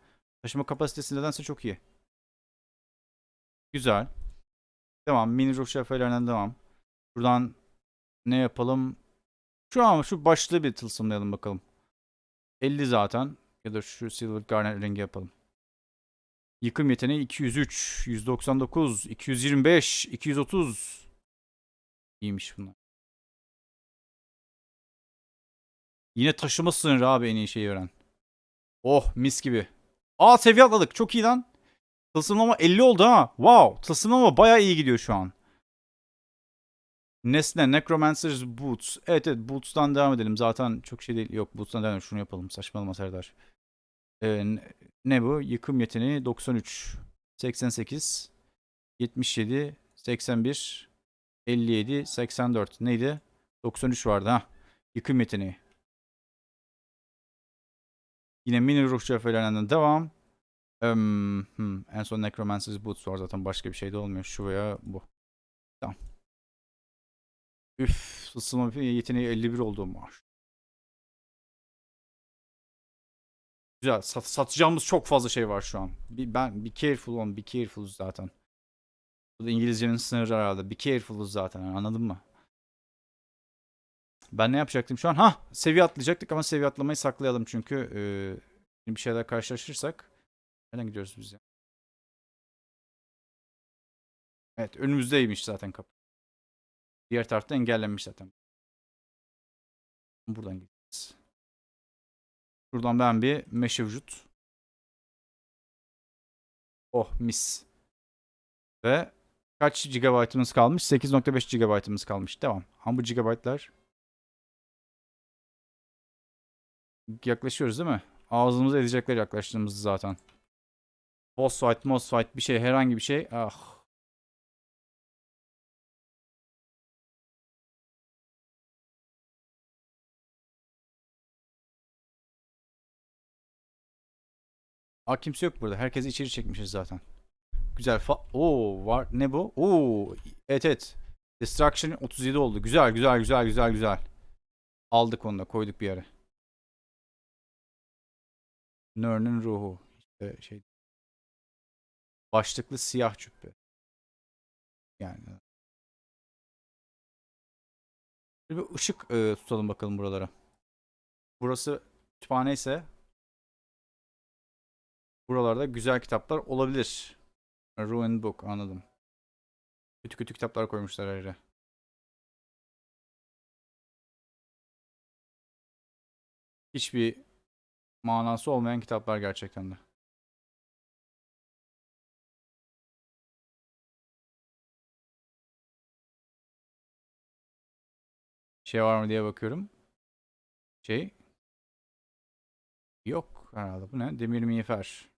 Taşıma kapasitesi nedense çok iyi. Güzel. Devam. Mini ruh şefelerinden devam. Buradan ne yapalım? Şu an şu başlığı bir tılsımlayalım bakalım. 50 zaten. Ya da şu Silver Garnet rengi yapalım. Yıkım yeteneği 203, 199, 225, 230. İyiymiş bunlar. Yine taşıma sınırı abi en iyi şeyi veren. Oh mis gibi. Aa seviye atladık. Çok iyi lan. Tılsımlama 50 oldu ha. Wow. Tılsımlama bayağı iyi gidiyor şu an. Nesne Necromancer's Boots. Evet evet Boots'tan devam edelim. Zaten çok şey değil. Yok Boots'tan devam edelim. Şunu yapalım. Saçmalama Serdar. Ee, ne bu? Yıkım yeteneği 93, 88, 77, 81, 57, 84. Neydi? 93 vardı ha. Yıkım yeteneği. Yine mini ruh şefelerinden devam. Em, hmm, en son Necromancer's Boots var zaten başka bir şey de olmuyor. Şu veya bu. Tamam. Üf, ısınma yeteneği 51 oldu maaş. Güzel. Sat, satacağımız çok fazla şey var şu an. Bir, ben be careful on, be careful zaten. Bu da İngilizcenin sınırı herhalde. Be careful'uz zaten. yani, anladın mı? Ben ne yapacaktım şu an? Ha, seviye atlayacaktık ama seviye atlamayı saklayalım çünkü e, bir şeyler karşılaşırsak nereden gidiyoruz biz ya? Evet, önümüzdeymiş zaten kapı. Diğer tarafta engellenmiş zaten. Buradan gideceğiz. Şuradan ben bir meşe vücut. Oh mis. Ve kaç gigabaytımız kalmış? 8.5 gigabaytımız kalmış. Devam. Ama bu gigabaytlar yaklaşıyoruz değil mi? Ağzımıza edecekler yaklaştığımızda zaten. Boss fight, boss fight bir şey herhangi bir şey. Ah. Aa kimse yok burada. Herkesi içeri çekmişiz zaten. Güzel. Fa Oo var. Ne bu? Oo. Evet evet. Destruction 37 oldu. Güzel güzel güzel güzel güzel. Aldık onu da koyduk bir yere. Nörn'ün ruhu. İşte şey başlıklı siyah cübbe. Yani bir ışık e, tutalım bakalım buralara. Burası kütüphane ise buralarda güzel kitaplar olabilir. Ruin Book anladım. Kötü kötü kitaplar koymuşlar her yere. Hiçbir manası olmayan kitaplar gerçekten de. Şey var mı diye bakıyorum. Şey. Yok herhalde. Bu ne? Demir miğfer.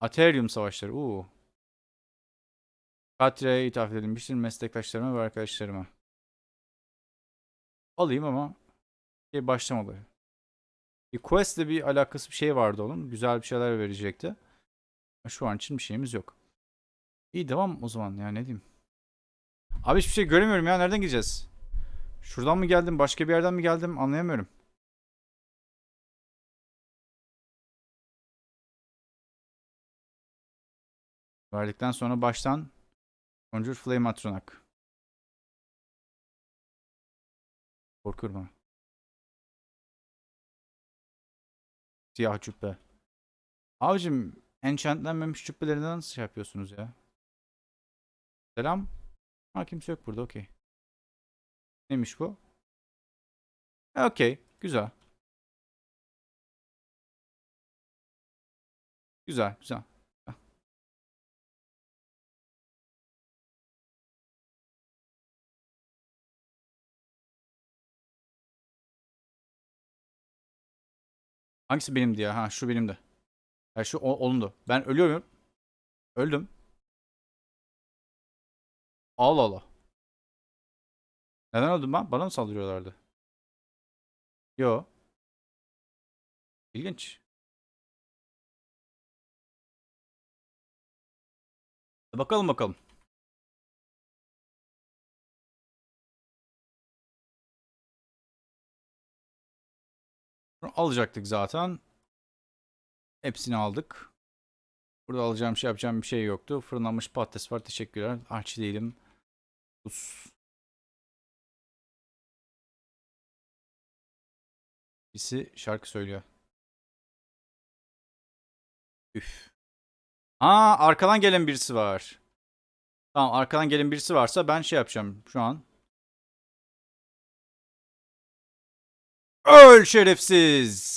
Aterium savaşları. Uuu. Katya'ya ithaf edilmiştir meslektaşlarıma ve arkadaşlarıma. Alayım ama şey başlamadı. Bir quest'le bir alakası bir şey vardı onun. Güzel bir şeyler verecekti. Şu an için bir şeyimiz yok. İyi devam o zaman ya ne diyeyim. Abi hiçbir şey göremiyorum ya. Nereden gideceğiz? Şuradan mı geldim? Başka bir yerden mi geldim? Anlayamıyorum. Verdikten sonra baştan Conjure Flame Atronak. Korkuyorum ha. Siyah cübbe. Abicim enchantlenmemiş cübbelerinden nasıl şey yapıyorsunuz ya? Selam. Ha kimse yok burada okey. Neymiş bu? Ha, Okey. Güzel. Güzel güzel. Hangisi benim diye? Ha şu benim de. Ha şu o- onundu. Ben ölüyorum. Öldüm. Allah Allah. Neden öldüm ben? Bana mı saldırıyorlardı? Yo. İlginç. Bakalım bakalım. Alacaktık zaten. Hepsini aldık. Burada alacağım şey yapacağım bir şey yoktu. Fırınlanmış patates var. Teşekkürler. Aç değilim. Us. Birisi şarkı söylüyor. Üf. Aa arkadan gelen birisi var. Tamam arkadan gelen birisi varsa ben şey yapacağım şu an. Öl şerefsiz.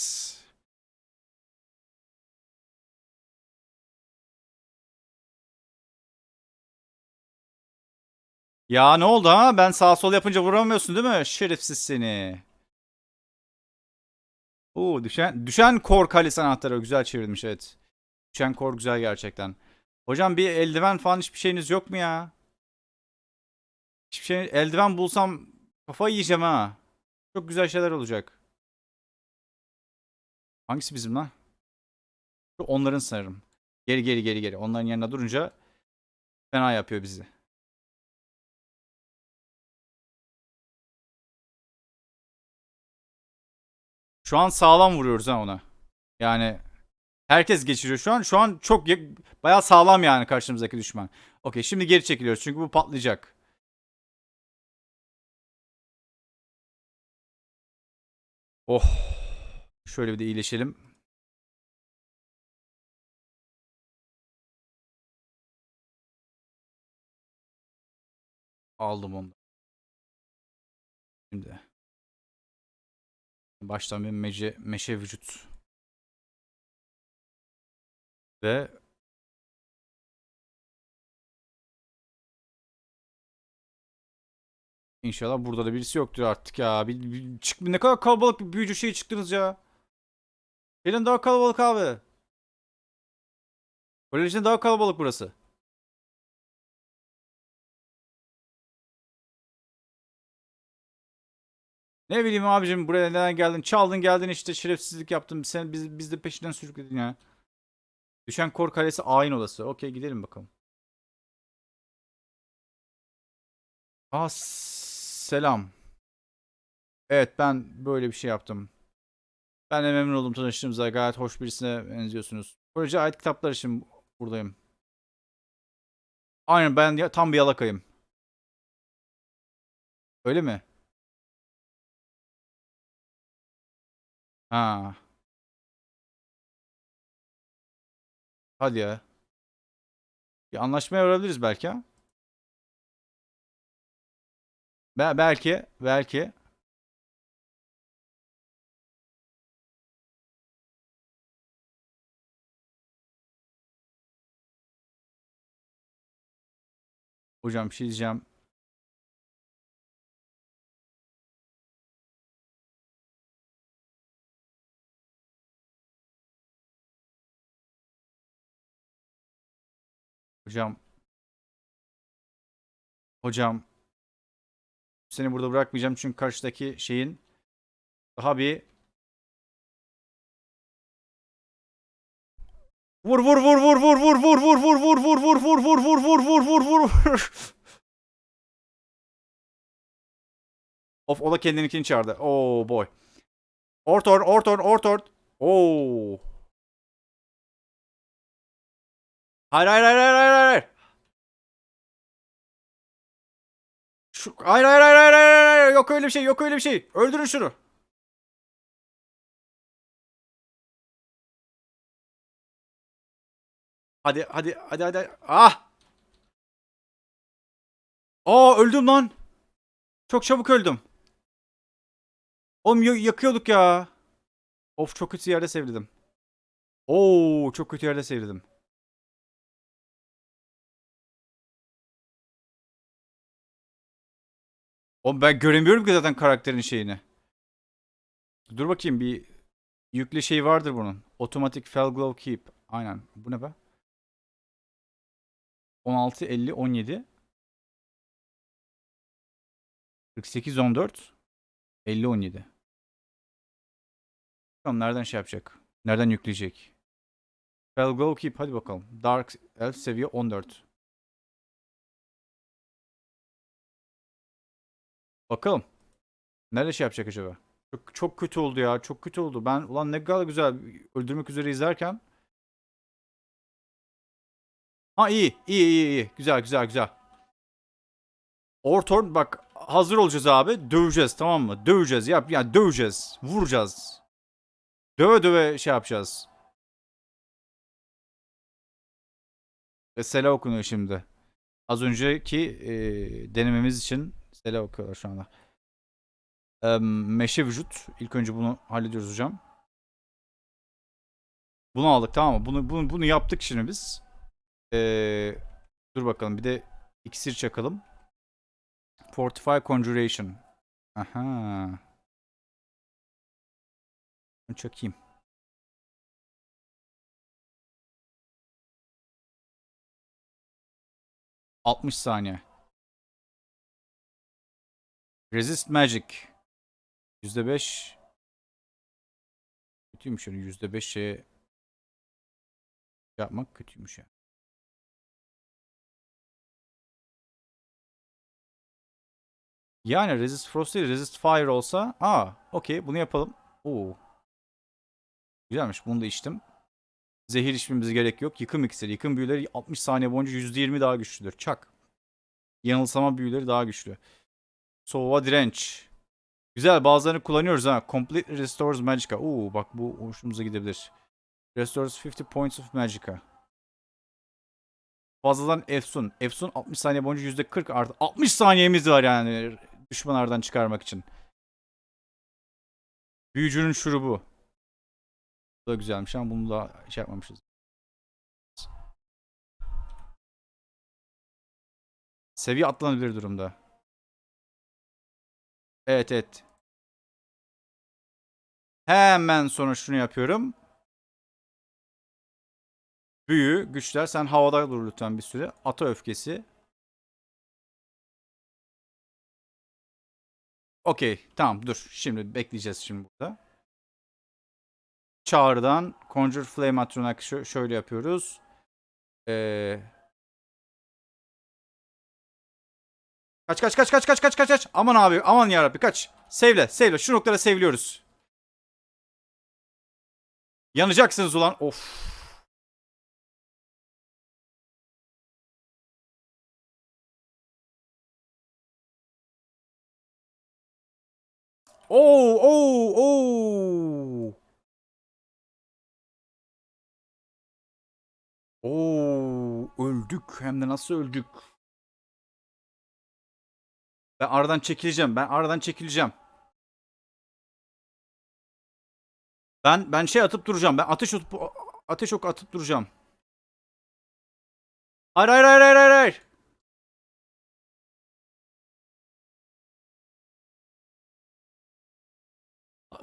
Ya ne oldu ha? Ben sağ sol yapınca vuramıyorsun değil mi? Şerefsiz seni. Oo düşen düşen kor kalesi anahtarı güzel çevirmiş evet. Düşen kor güzel gerçekten. Hocam bir eldiven falan hiçbir şeyiniz yok mu ya? Hiçbir şey eldiven bulsam kafayı yiyeceğim ha. Çok güzel şeyler olacak. Hangisi bizim lan? Şu onların sanırım. Geri geri geri geri. Onların yanına durunca fena yapıyor bizi. Şu an sağlam vuruyoruz ha ona. Yani herkes geçiriyor şu an. Şu an çok ya- bayağı sağlam yani karşımızdaki düşman. Okey şimdi geri çekiliyoruz çünkü bu patlayacak. Oh. Şöyle bir de iyileşelim. Aldım onu. Şimdi. Baştan bir mece, meşe vücut. Ve İnşallah burada da birisi yoktur artık ya. Bir, bir- çık, ne kadar kalabalık bir büyücü şey çıktınız ya. Gelin daha kalabalık abi. Kolejin daha kalabalık burası. Ne bileyim abicim buraya neden geldin? Çaldın geldin işte şerefsizlik yaptın. Sen biz, biz de peşinden sürükledin ya. Düşen kor kalesi ayin odası. Okey gidelim bakalım. Aa selam. Evet ben böyle bir şey yaptım. Ben de memnun oldum tanıştığımıza. Gayet hoş birisine benziyorsunuz. Koleje ait kitaplar için buradayım. Aynen ben tam bir yalakayım. Öyle mi? Ha. Hadi ya. Bir anlaşmaya varabiliriz belki ha. Be- belki, belki. Hocam bir şey diyeceğim. Hocam. Hocam. Seni burada bırakmayacağım çünkü karşıdaki şeyin daha bir Vur vur vur vur vur vur vur vur vur vur vur vur vur vur vur vur vur vur vur Of o da kendininkini çağırdı. Oh boy. Ortor ortor ortor. Oo. Hayır hayır hayır hayır hayır hayır. Şu, hayır hayır hayır hayır hayır. Yok öyle bir şey yok öyle bir şey. Öldürün şunu. Hadi hadi hadi hadi. Ah! Aa öldüm lan. Çok çabuk öldüm. Oğlum ya- yakıyorduk ya. Of çok kötü yerde sevledim. Oo çok kötü yerde sevledim. Oğlum ben göremiyorum ki zaten karakterin şeyini. Dur bakayım bir yüklü şey vardır bunun. Automatic Fell Glow Keep. Aynen. Bu ne be? 16, 50, 17. 48, 14. 50, 17. Bakalım nereden şey yapacak? Nereden yükleyecek? Fell Glow Keep. Hadi bakalım. Dark Elf seviye 14. Bakalım. Nerede şey yapacak acaba? Çok, çok kötü oldu ya. Çok kötü oldu. Ben ulan ne kadar güzel öldürmek üzere izlerken. Ha iyi. iyi iyi iyi. Güzel güzel güzel. Ortorn bak hazır olacağız abi. Döveceğiz tamam mı? Döveceğiz. Yap yani döveceğiz. Vuracağız. Döve döve şey yapacağız. Sela okunuyor şimdi. Az önceki e, denememiz için Sela okuyorlar şu anda. E, meşe vücut. İlk önce bunu hallediyoruz hocam. Bunu aldık tamam mı? Bunu, bunu, bunu yaptık şimdi biz. E, dur bakalım bir de iksir çakalım. Fortify Conjuration. Aha. Bunu çakayım. ...60 saniye. Resist Magic. %5. Kötüymüş öyle %5 şeye... Yapmak kötüymüş ya. Yani Resist Frost değil Resist Fire olsa... Aa okey bunu yapalım. Oo. Güzelmiş bunu da içtim. Zehir içmemize gerek yok. Yıkım iksiri. Yıkım büyüleri 60 saniye boyunca %20 daha güçlüdür. Çak. Yanılsama büyüleri daha güçlü. Soğuğa direnç. Güzel bazılarını kullanıyoruz ha. Complete Restores Magicka. Oo bak bu hoşumuza gidebilir. Restores 50 points of Magicka. Fazladan Efsun. Efsun 60 saniye boyunca %40 artı. 60 saniyemiz var yani düşmanlardan çıkarmak için. Büyücünün şurubu. Bu da güzelmiş ama bunu da şey yapmamışız. Seviye atlanabilir durumda. Evet evet. Hemen sonra şunu yapıyorum. Büyü, güçler. Sen havada dur lütfen bir süre. Ata öfkesi. Okey. Tamam dur. Şimdi bekleyeceğiz şimdi burada. Çağrıdan Conjure Flame Atronach şö- şöyle yapıyoruz. Ee... Kaç kaç kaç kaç kaç kaç kaç kaç. Aman abi aman yarabbi kaç. Sevle sevle şu noktada sevliyoruz. Yanacaksınız ulan. Of. Oo oo oo. Oo öldük hem de nasıl öldük? Ben aradan çekileceğim. Ben aradan çekileceğim. Ben ben şey atıp duracağım. Ben ateş atıp ateş ok atıp duracağım. Hayır hayır hayır hayır hayır.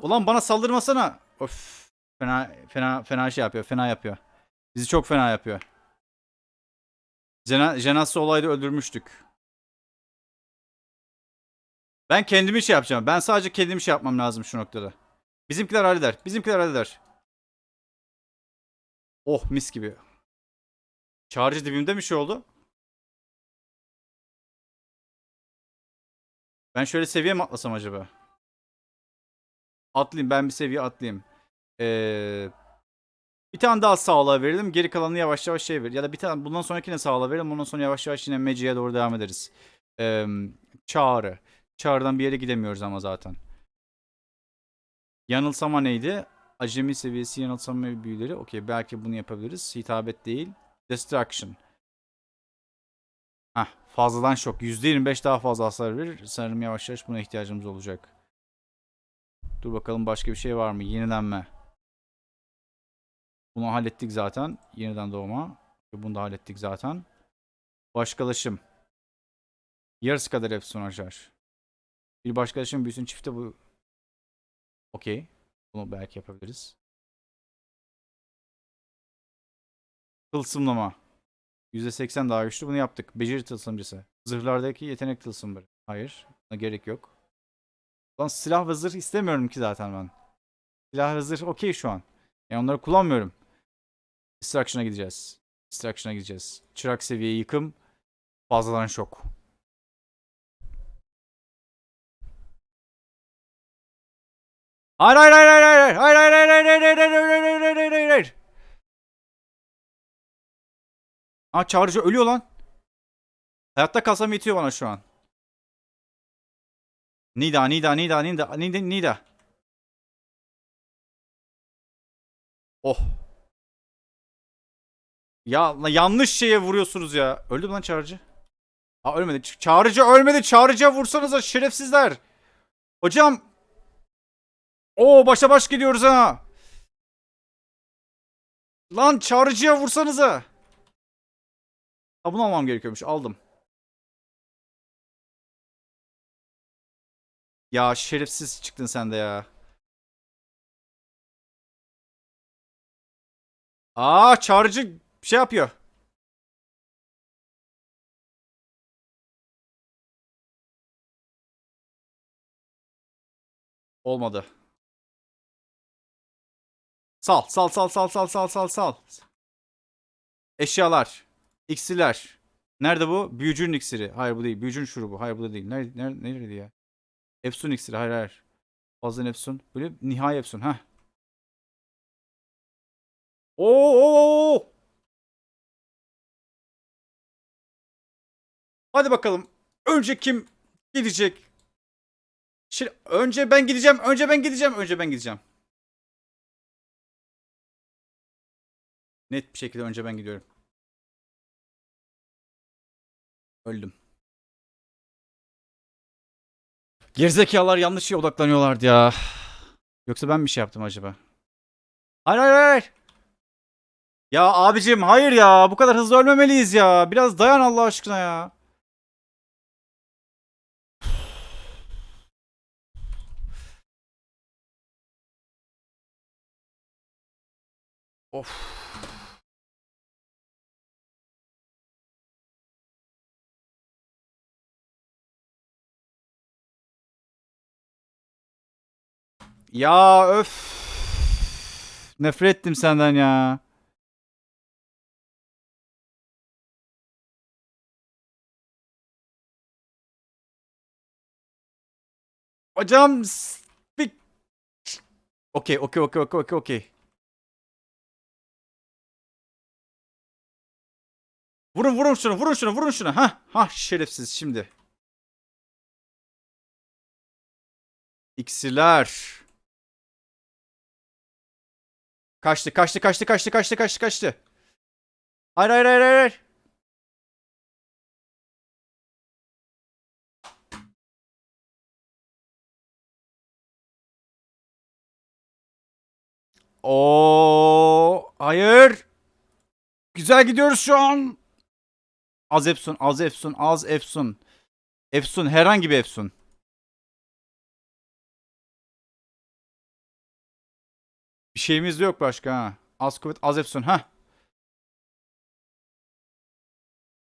Ulan bana saldırmasana. Of. Fena fena fena şey yapıyor. Fena yapıyor. Bizi çok fena yapıyor. Jena, Jenas'ı olayda öldürmüştük. Ben kendimi şey yapacağım. Ben sadece kendimi şey yapmam lazım şu noktada. Bizimkiler halleder. Bizimkiler halleder. Oh mis gibi. Çağrıcı dibimde mi şey oldu? Ben şöyle seviye mi atlasam acaba? Atlayayım ben bir seviye atlayayım. Ee, bir tane daha sağlığa verelim. Geri kalanını yavaş yavaş şey ver. Ya da bir tane bundan sonrakine sağlığa verelim. Ondan sonra yavaş yavaş yine Magic'e doğru devam ederiz. Ee, çağrı. Çağrı'dan bir yere gidemiyoruz ama zaten. Yanılsama neydi? Acemi seviyesi yanılsama büyüleri. Okey belki bunu yapabiliriz. Hitabet değil. Destruction. Hah fazladan şok. %25 daha fazla hasar verir. Sanırım yavaş yavaş buna ihtiyacımız olacak. Dur bakalım başka bir şey var mı? Yenilenme. Bunu hallettik zaten. Yeniden doğma. Bunu da hallettik zaten. Başkalaşım. Yarısı kadar Epson açar. Bir başkalaşım büyüsün çifte bu. Okey. Bunu belki yapabiliriz. Tılsımlama. %80 daha güçlü. Bunu yaptık. Beceri tılsımcısı. Zırhlardaki yetenek tılsımları. Hayır. Buna gerek yok. Lan silah ve zırh istemiyorum ki zaten ben. Silah ve zırh okey şu an. Yani onları kullanmıyorum. Destruction'a gideceğiz. Destruction'a gideceğiz. Çırak seviye yıkım. Fazladan şok. Hayır hayır hayır hayır hayır hayır hayır hayır hayır hayır hayır hayır hayır hayır hayır hayır Aa çağrıcı ölüyor lan. Hayatta kalsam yetiyor bana şu an. Nida Nida Nida Nida Nida Nida. Oh. Ya yanlış şeye vuruyorsunuz ya. Öldü mü lan çağrıcı? Aa ölmedi. Ç- Çağrıcı ölmedi. Çağrıcıya vursanıza şerefsizler. Hocam. Oo başa baş gidiyoruz ha. Lan çağrıcıya vursanıza. Ha bunu almam gerekiyormuş. Aldım. Ya şerefsiz çıktın sen de ya. Aa çağrıcı şey yapıyor. Olmadı. Sal, sal, sal, sal, sal, sal, sal, sal. Eşyalar. İksirler. Nerede bu? Büyücünün iksiri. Hayır bu değil. Büyücünün şurubu. Hayır bu da değil. Nerede, nerede, nerede ya? Efsun iksiri. Hayır hayır. Fazla Efsun. Böyle nihai Efsun. Oo, oo. Hadi bakalım. Önce kim gidecek? Şimdi önce ben gideceğim. Önce ben gideceğim. Önce ben gideceğim. Net bir şekilde önce ben gidiyorum. Öldüm. Gerizekalılar yanlış şeye odaklanıyorlardı ya. Yoksa ben bir şey yaptım acaba? Hayır hayır hayır. Ya abicim hayır ya. Bu kadar hızlı ölmemeliyiz ya. Biraz dayan Allah aşkına ya. Of. Ya öf. Nefret ettim senden ya. Hocam. Okey, okey, okey, okey, okey, okey. Vurun, vurun şunu, vurun şunu, vurun şunu. Ha, ha şerefsiz şimdi. İksirler. Kaçtı, kaçtı, kaçtı, kaçtı, kaçtı, kaçtı, kaçtı. Hayır, hayır, hayır, hayır. Oo, hayır. Güzel gidiyoruz şu an. Az Efsun, az Efsun, az Efsun. Efsun, herhangi bir Efsun. Şeyimiz de yok başka ha. Az kuvvet az efsun ha.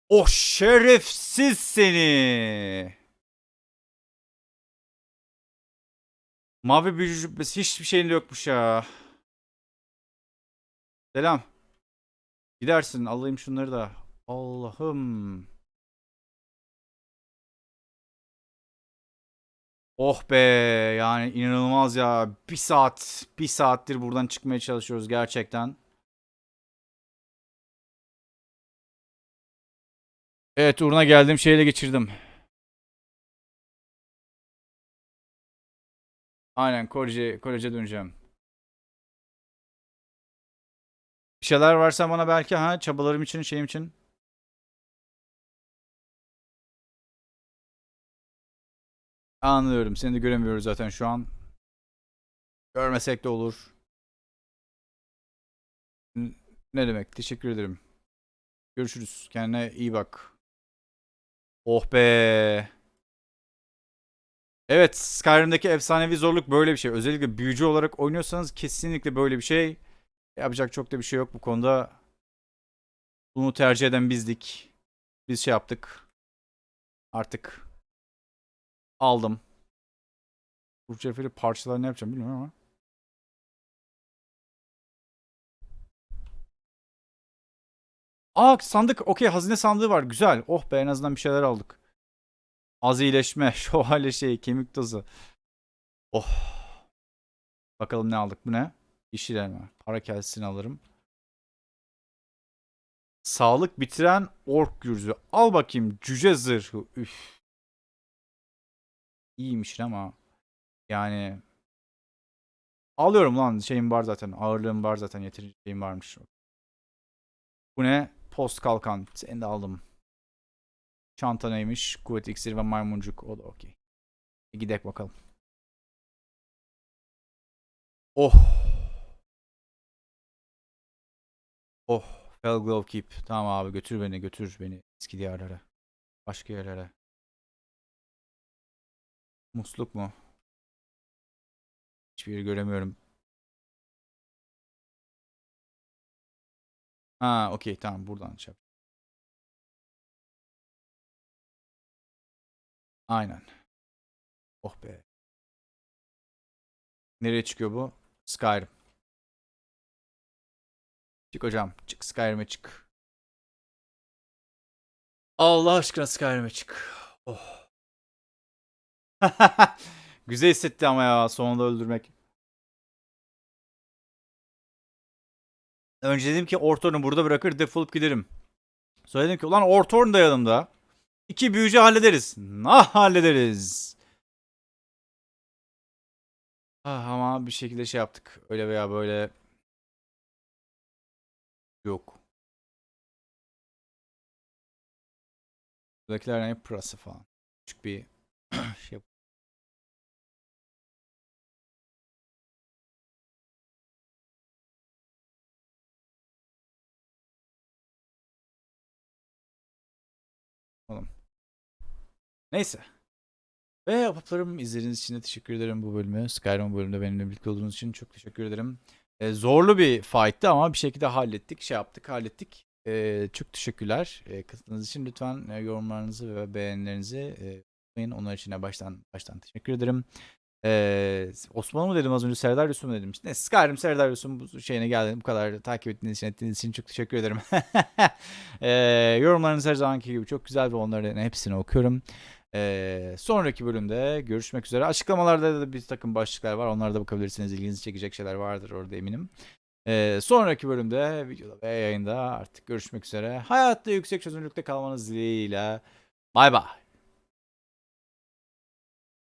Oh şerefsiz seni. Mavi büyücü cübbesi hiçbir şeyin yokmuş ya. Selam. Gidersin alayım şunları da. Allah'ım. Oh be yani inanılmaz ya. Bir saat, bir saattir buradan çıkmaya çalışıyoruz gerçekten. Evet uğruna geldiğim şeyle geçirdim. Aynen koleje, koleje döneceğim. Bir şeyler varsa bana belki ha çabalarım için şeyim için. Anlıyorum. Seni de göremiyoruz zaten şu an. Görmesek de olur. Ne demek? Teşekkür ederim. Görüşürüz. Kendine iyi bak. Oh be. Evet, Skyrim'deki efsanevi zorluk böyle bir şey. Özellikle büyücü olarak oynuyorsanız kesinlikle böyle bir şey. Yapacak çok da bir şey yok bu konuda. Bunu tercih eden bizdik. Biz şey yaptık. Artık aldım. Bu ceferi parçalar ne yapacağım bilmiyorum ama. Aa sandık. Okey hazine sandığı var. Güzel. Oh be en azından bir şeyler aldık. Az iyileşme. Şövalye şey. Kemik tozu. Oh. Bakalım ne aldık. Bu ne? Yeşil elma. Para kelsini alırım. Sağlık bitiren ork gürzü. Al bakayım. Cüce zırhı. Üf. İyiymiş ama. Yani. Alıyorum lan. Şeyim var zaten. Ağırlığım var zaten. Yeterince şeyim varmış. Bu ne? Post kalkan. Seni de aldım. Çanta neymiş? Kuvvet iksiri ve maymuncuk. O da okey. E, Gidek bakalım. Oh. Oh. Felglow Keep. Tamam abi götür beni götür beni eski diyarlara. Başka yerlere. Musluk mu? Hiçbir göremiyorum. Ha okey tamam buradan yap. Aynen. Oh be. Nereye çıkıyor bu? Skyrim. Çık hocam. Çık Skyrim'e çık. Allah aşkına Skyrim'e çık. Oh. Güzel hissetti ama ya sonunda öldürmek. Önce dedim ki Ortorn'u burada bırakır defolup giderim. Sonra dedim ki ulan Ortorn da yanımda. İki büyücü hallederiz. Nah hallederiz. Ah, ama bir şekilde şey yaptık. Öyle veya böyle. Yok. Buradakiler ne pırası falan. Küçük bir şey Neyse. Ve apaplarım izlediğiniz için de teşekkür ederim bu bölümü. Skyrim bölümünde benimle birlikte olduğunuz için çok teşekkür ederim. Ee, zorlu bir fight'tı ama bir şekilde hallettik. Şey yaptık, hallettik. Ee, çok teşekkürler. Ee, katıldığınız için lütfen e, yorumlarınızı ve beğenilerinizi e. Onlar için de baştan baştan teşekkür ederim. Ee, Osmanlı mı dedim az önce Serdar Yusuf mu dedim. Ne Skyrim Serdar Yusuf'un bu şeyine geldim. Bu kadar takip ettiğiniz için, ettiğiniz için çok teşekkür ederim. ee, yorumlarınız her zamanki gibi çok güzel ve onların hepsini okuyorum. Ee, sonraki bölümde görüşmek üzere. Açıklamalarda da bir takım başlıklar var. Onlara da bakabilirsiniz. İlginizi çekecek şeyler vardır orada eminim. Ee, sonraki bölümde videoda ve yayında artık görüşmek üzere. Hayatta yüksek çözünürlükte kalmanız dileğiyle. Bay bay.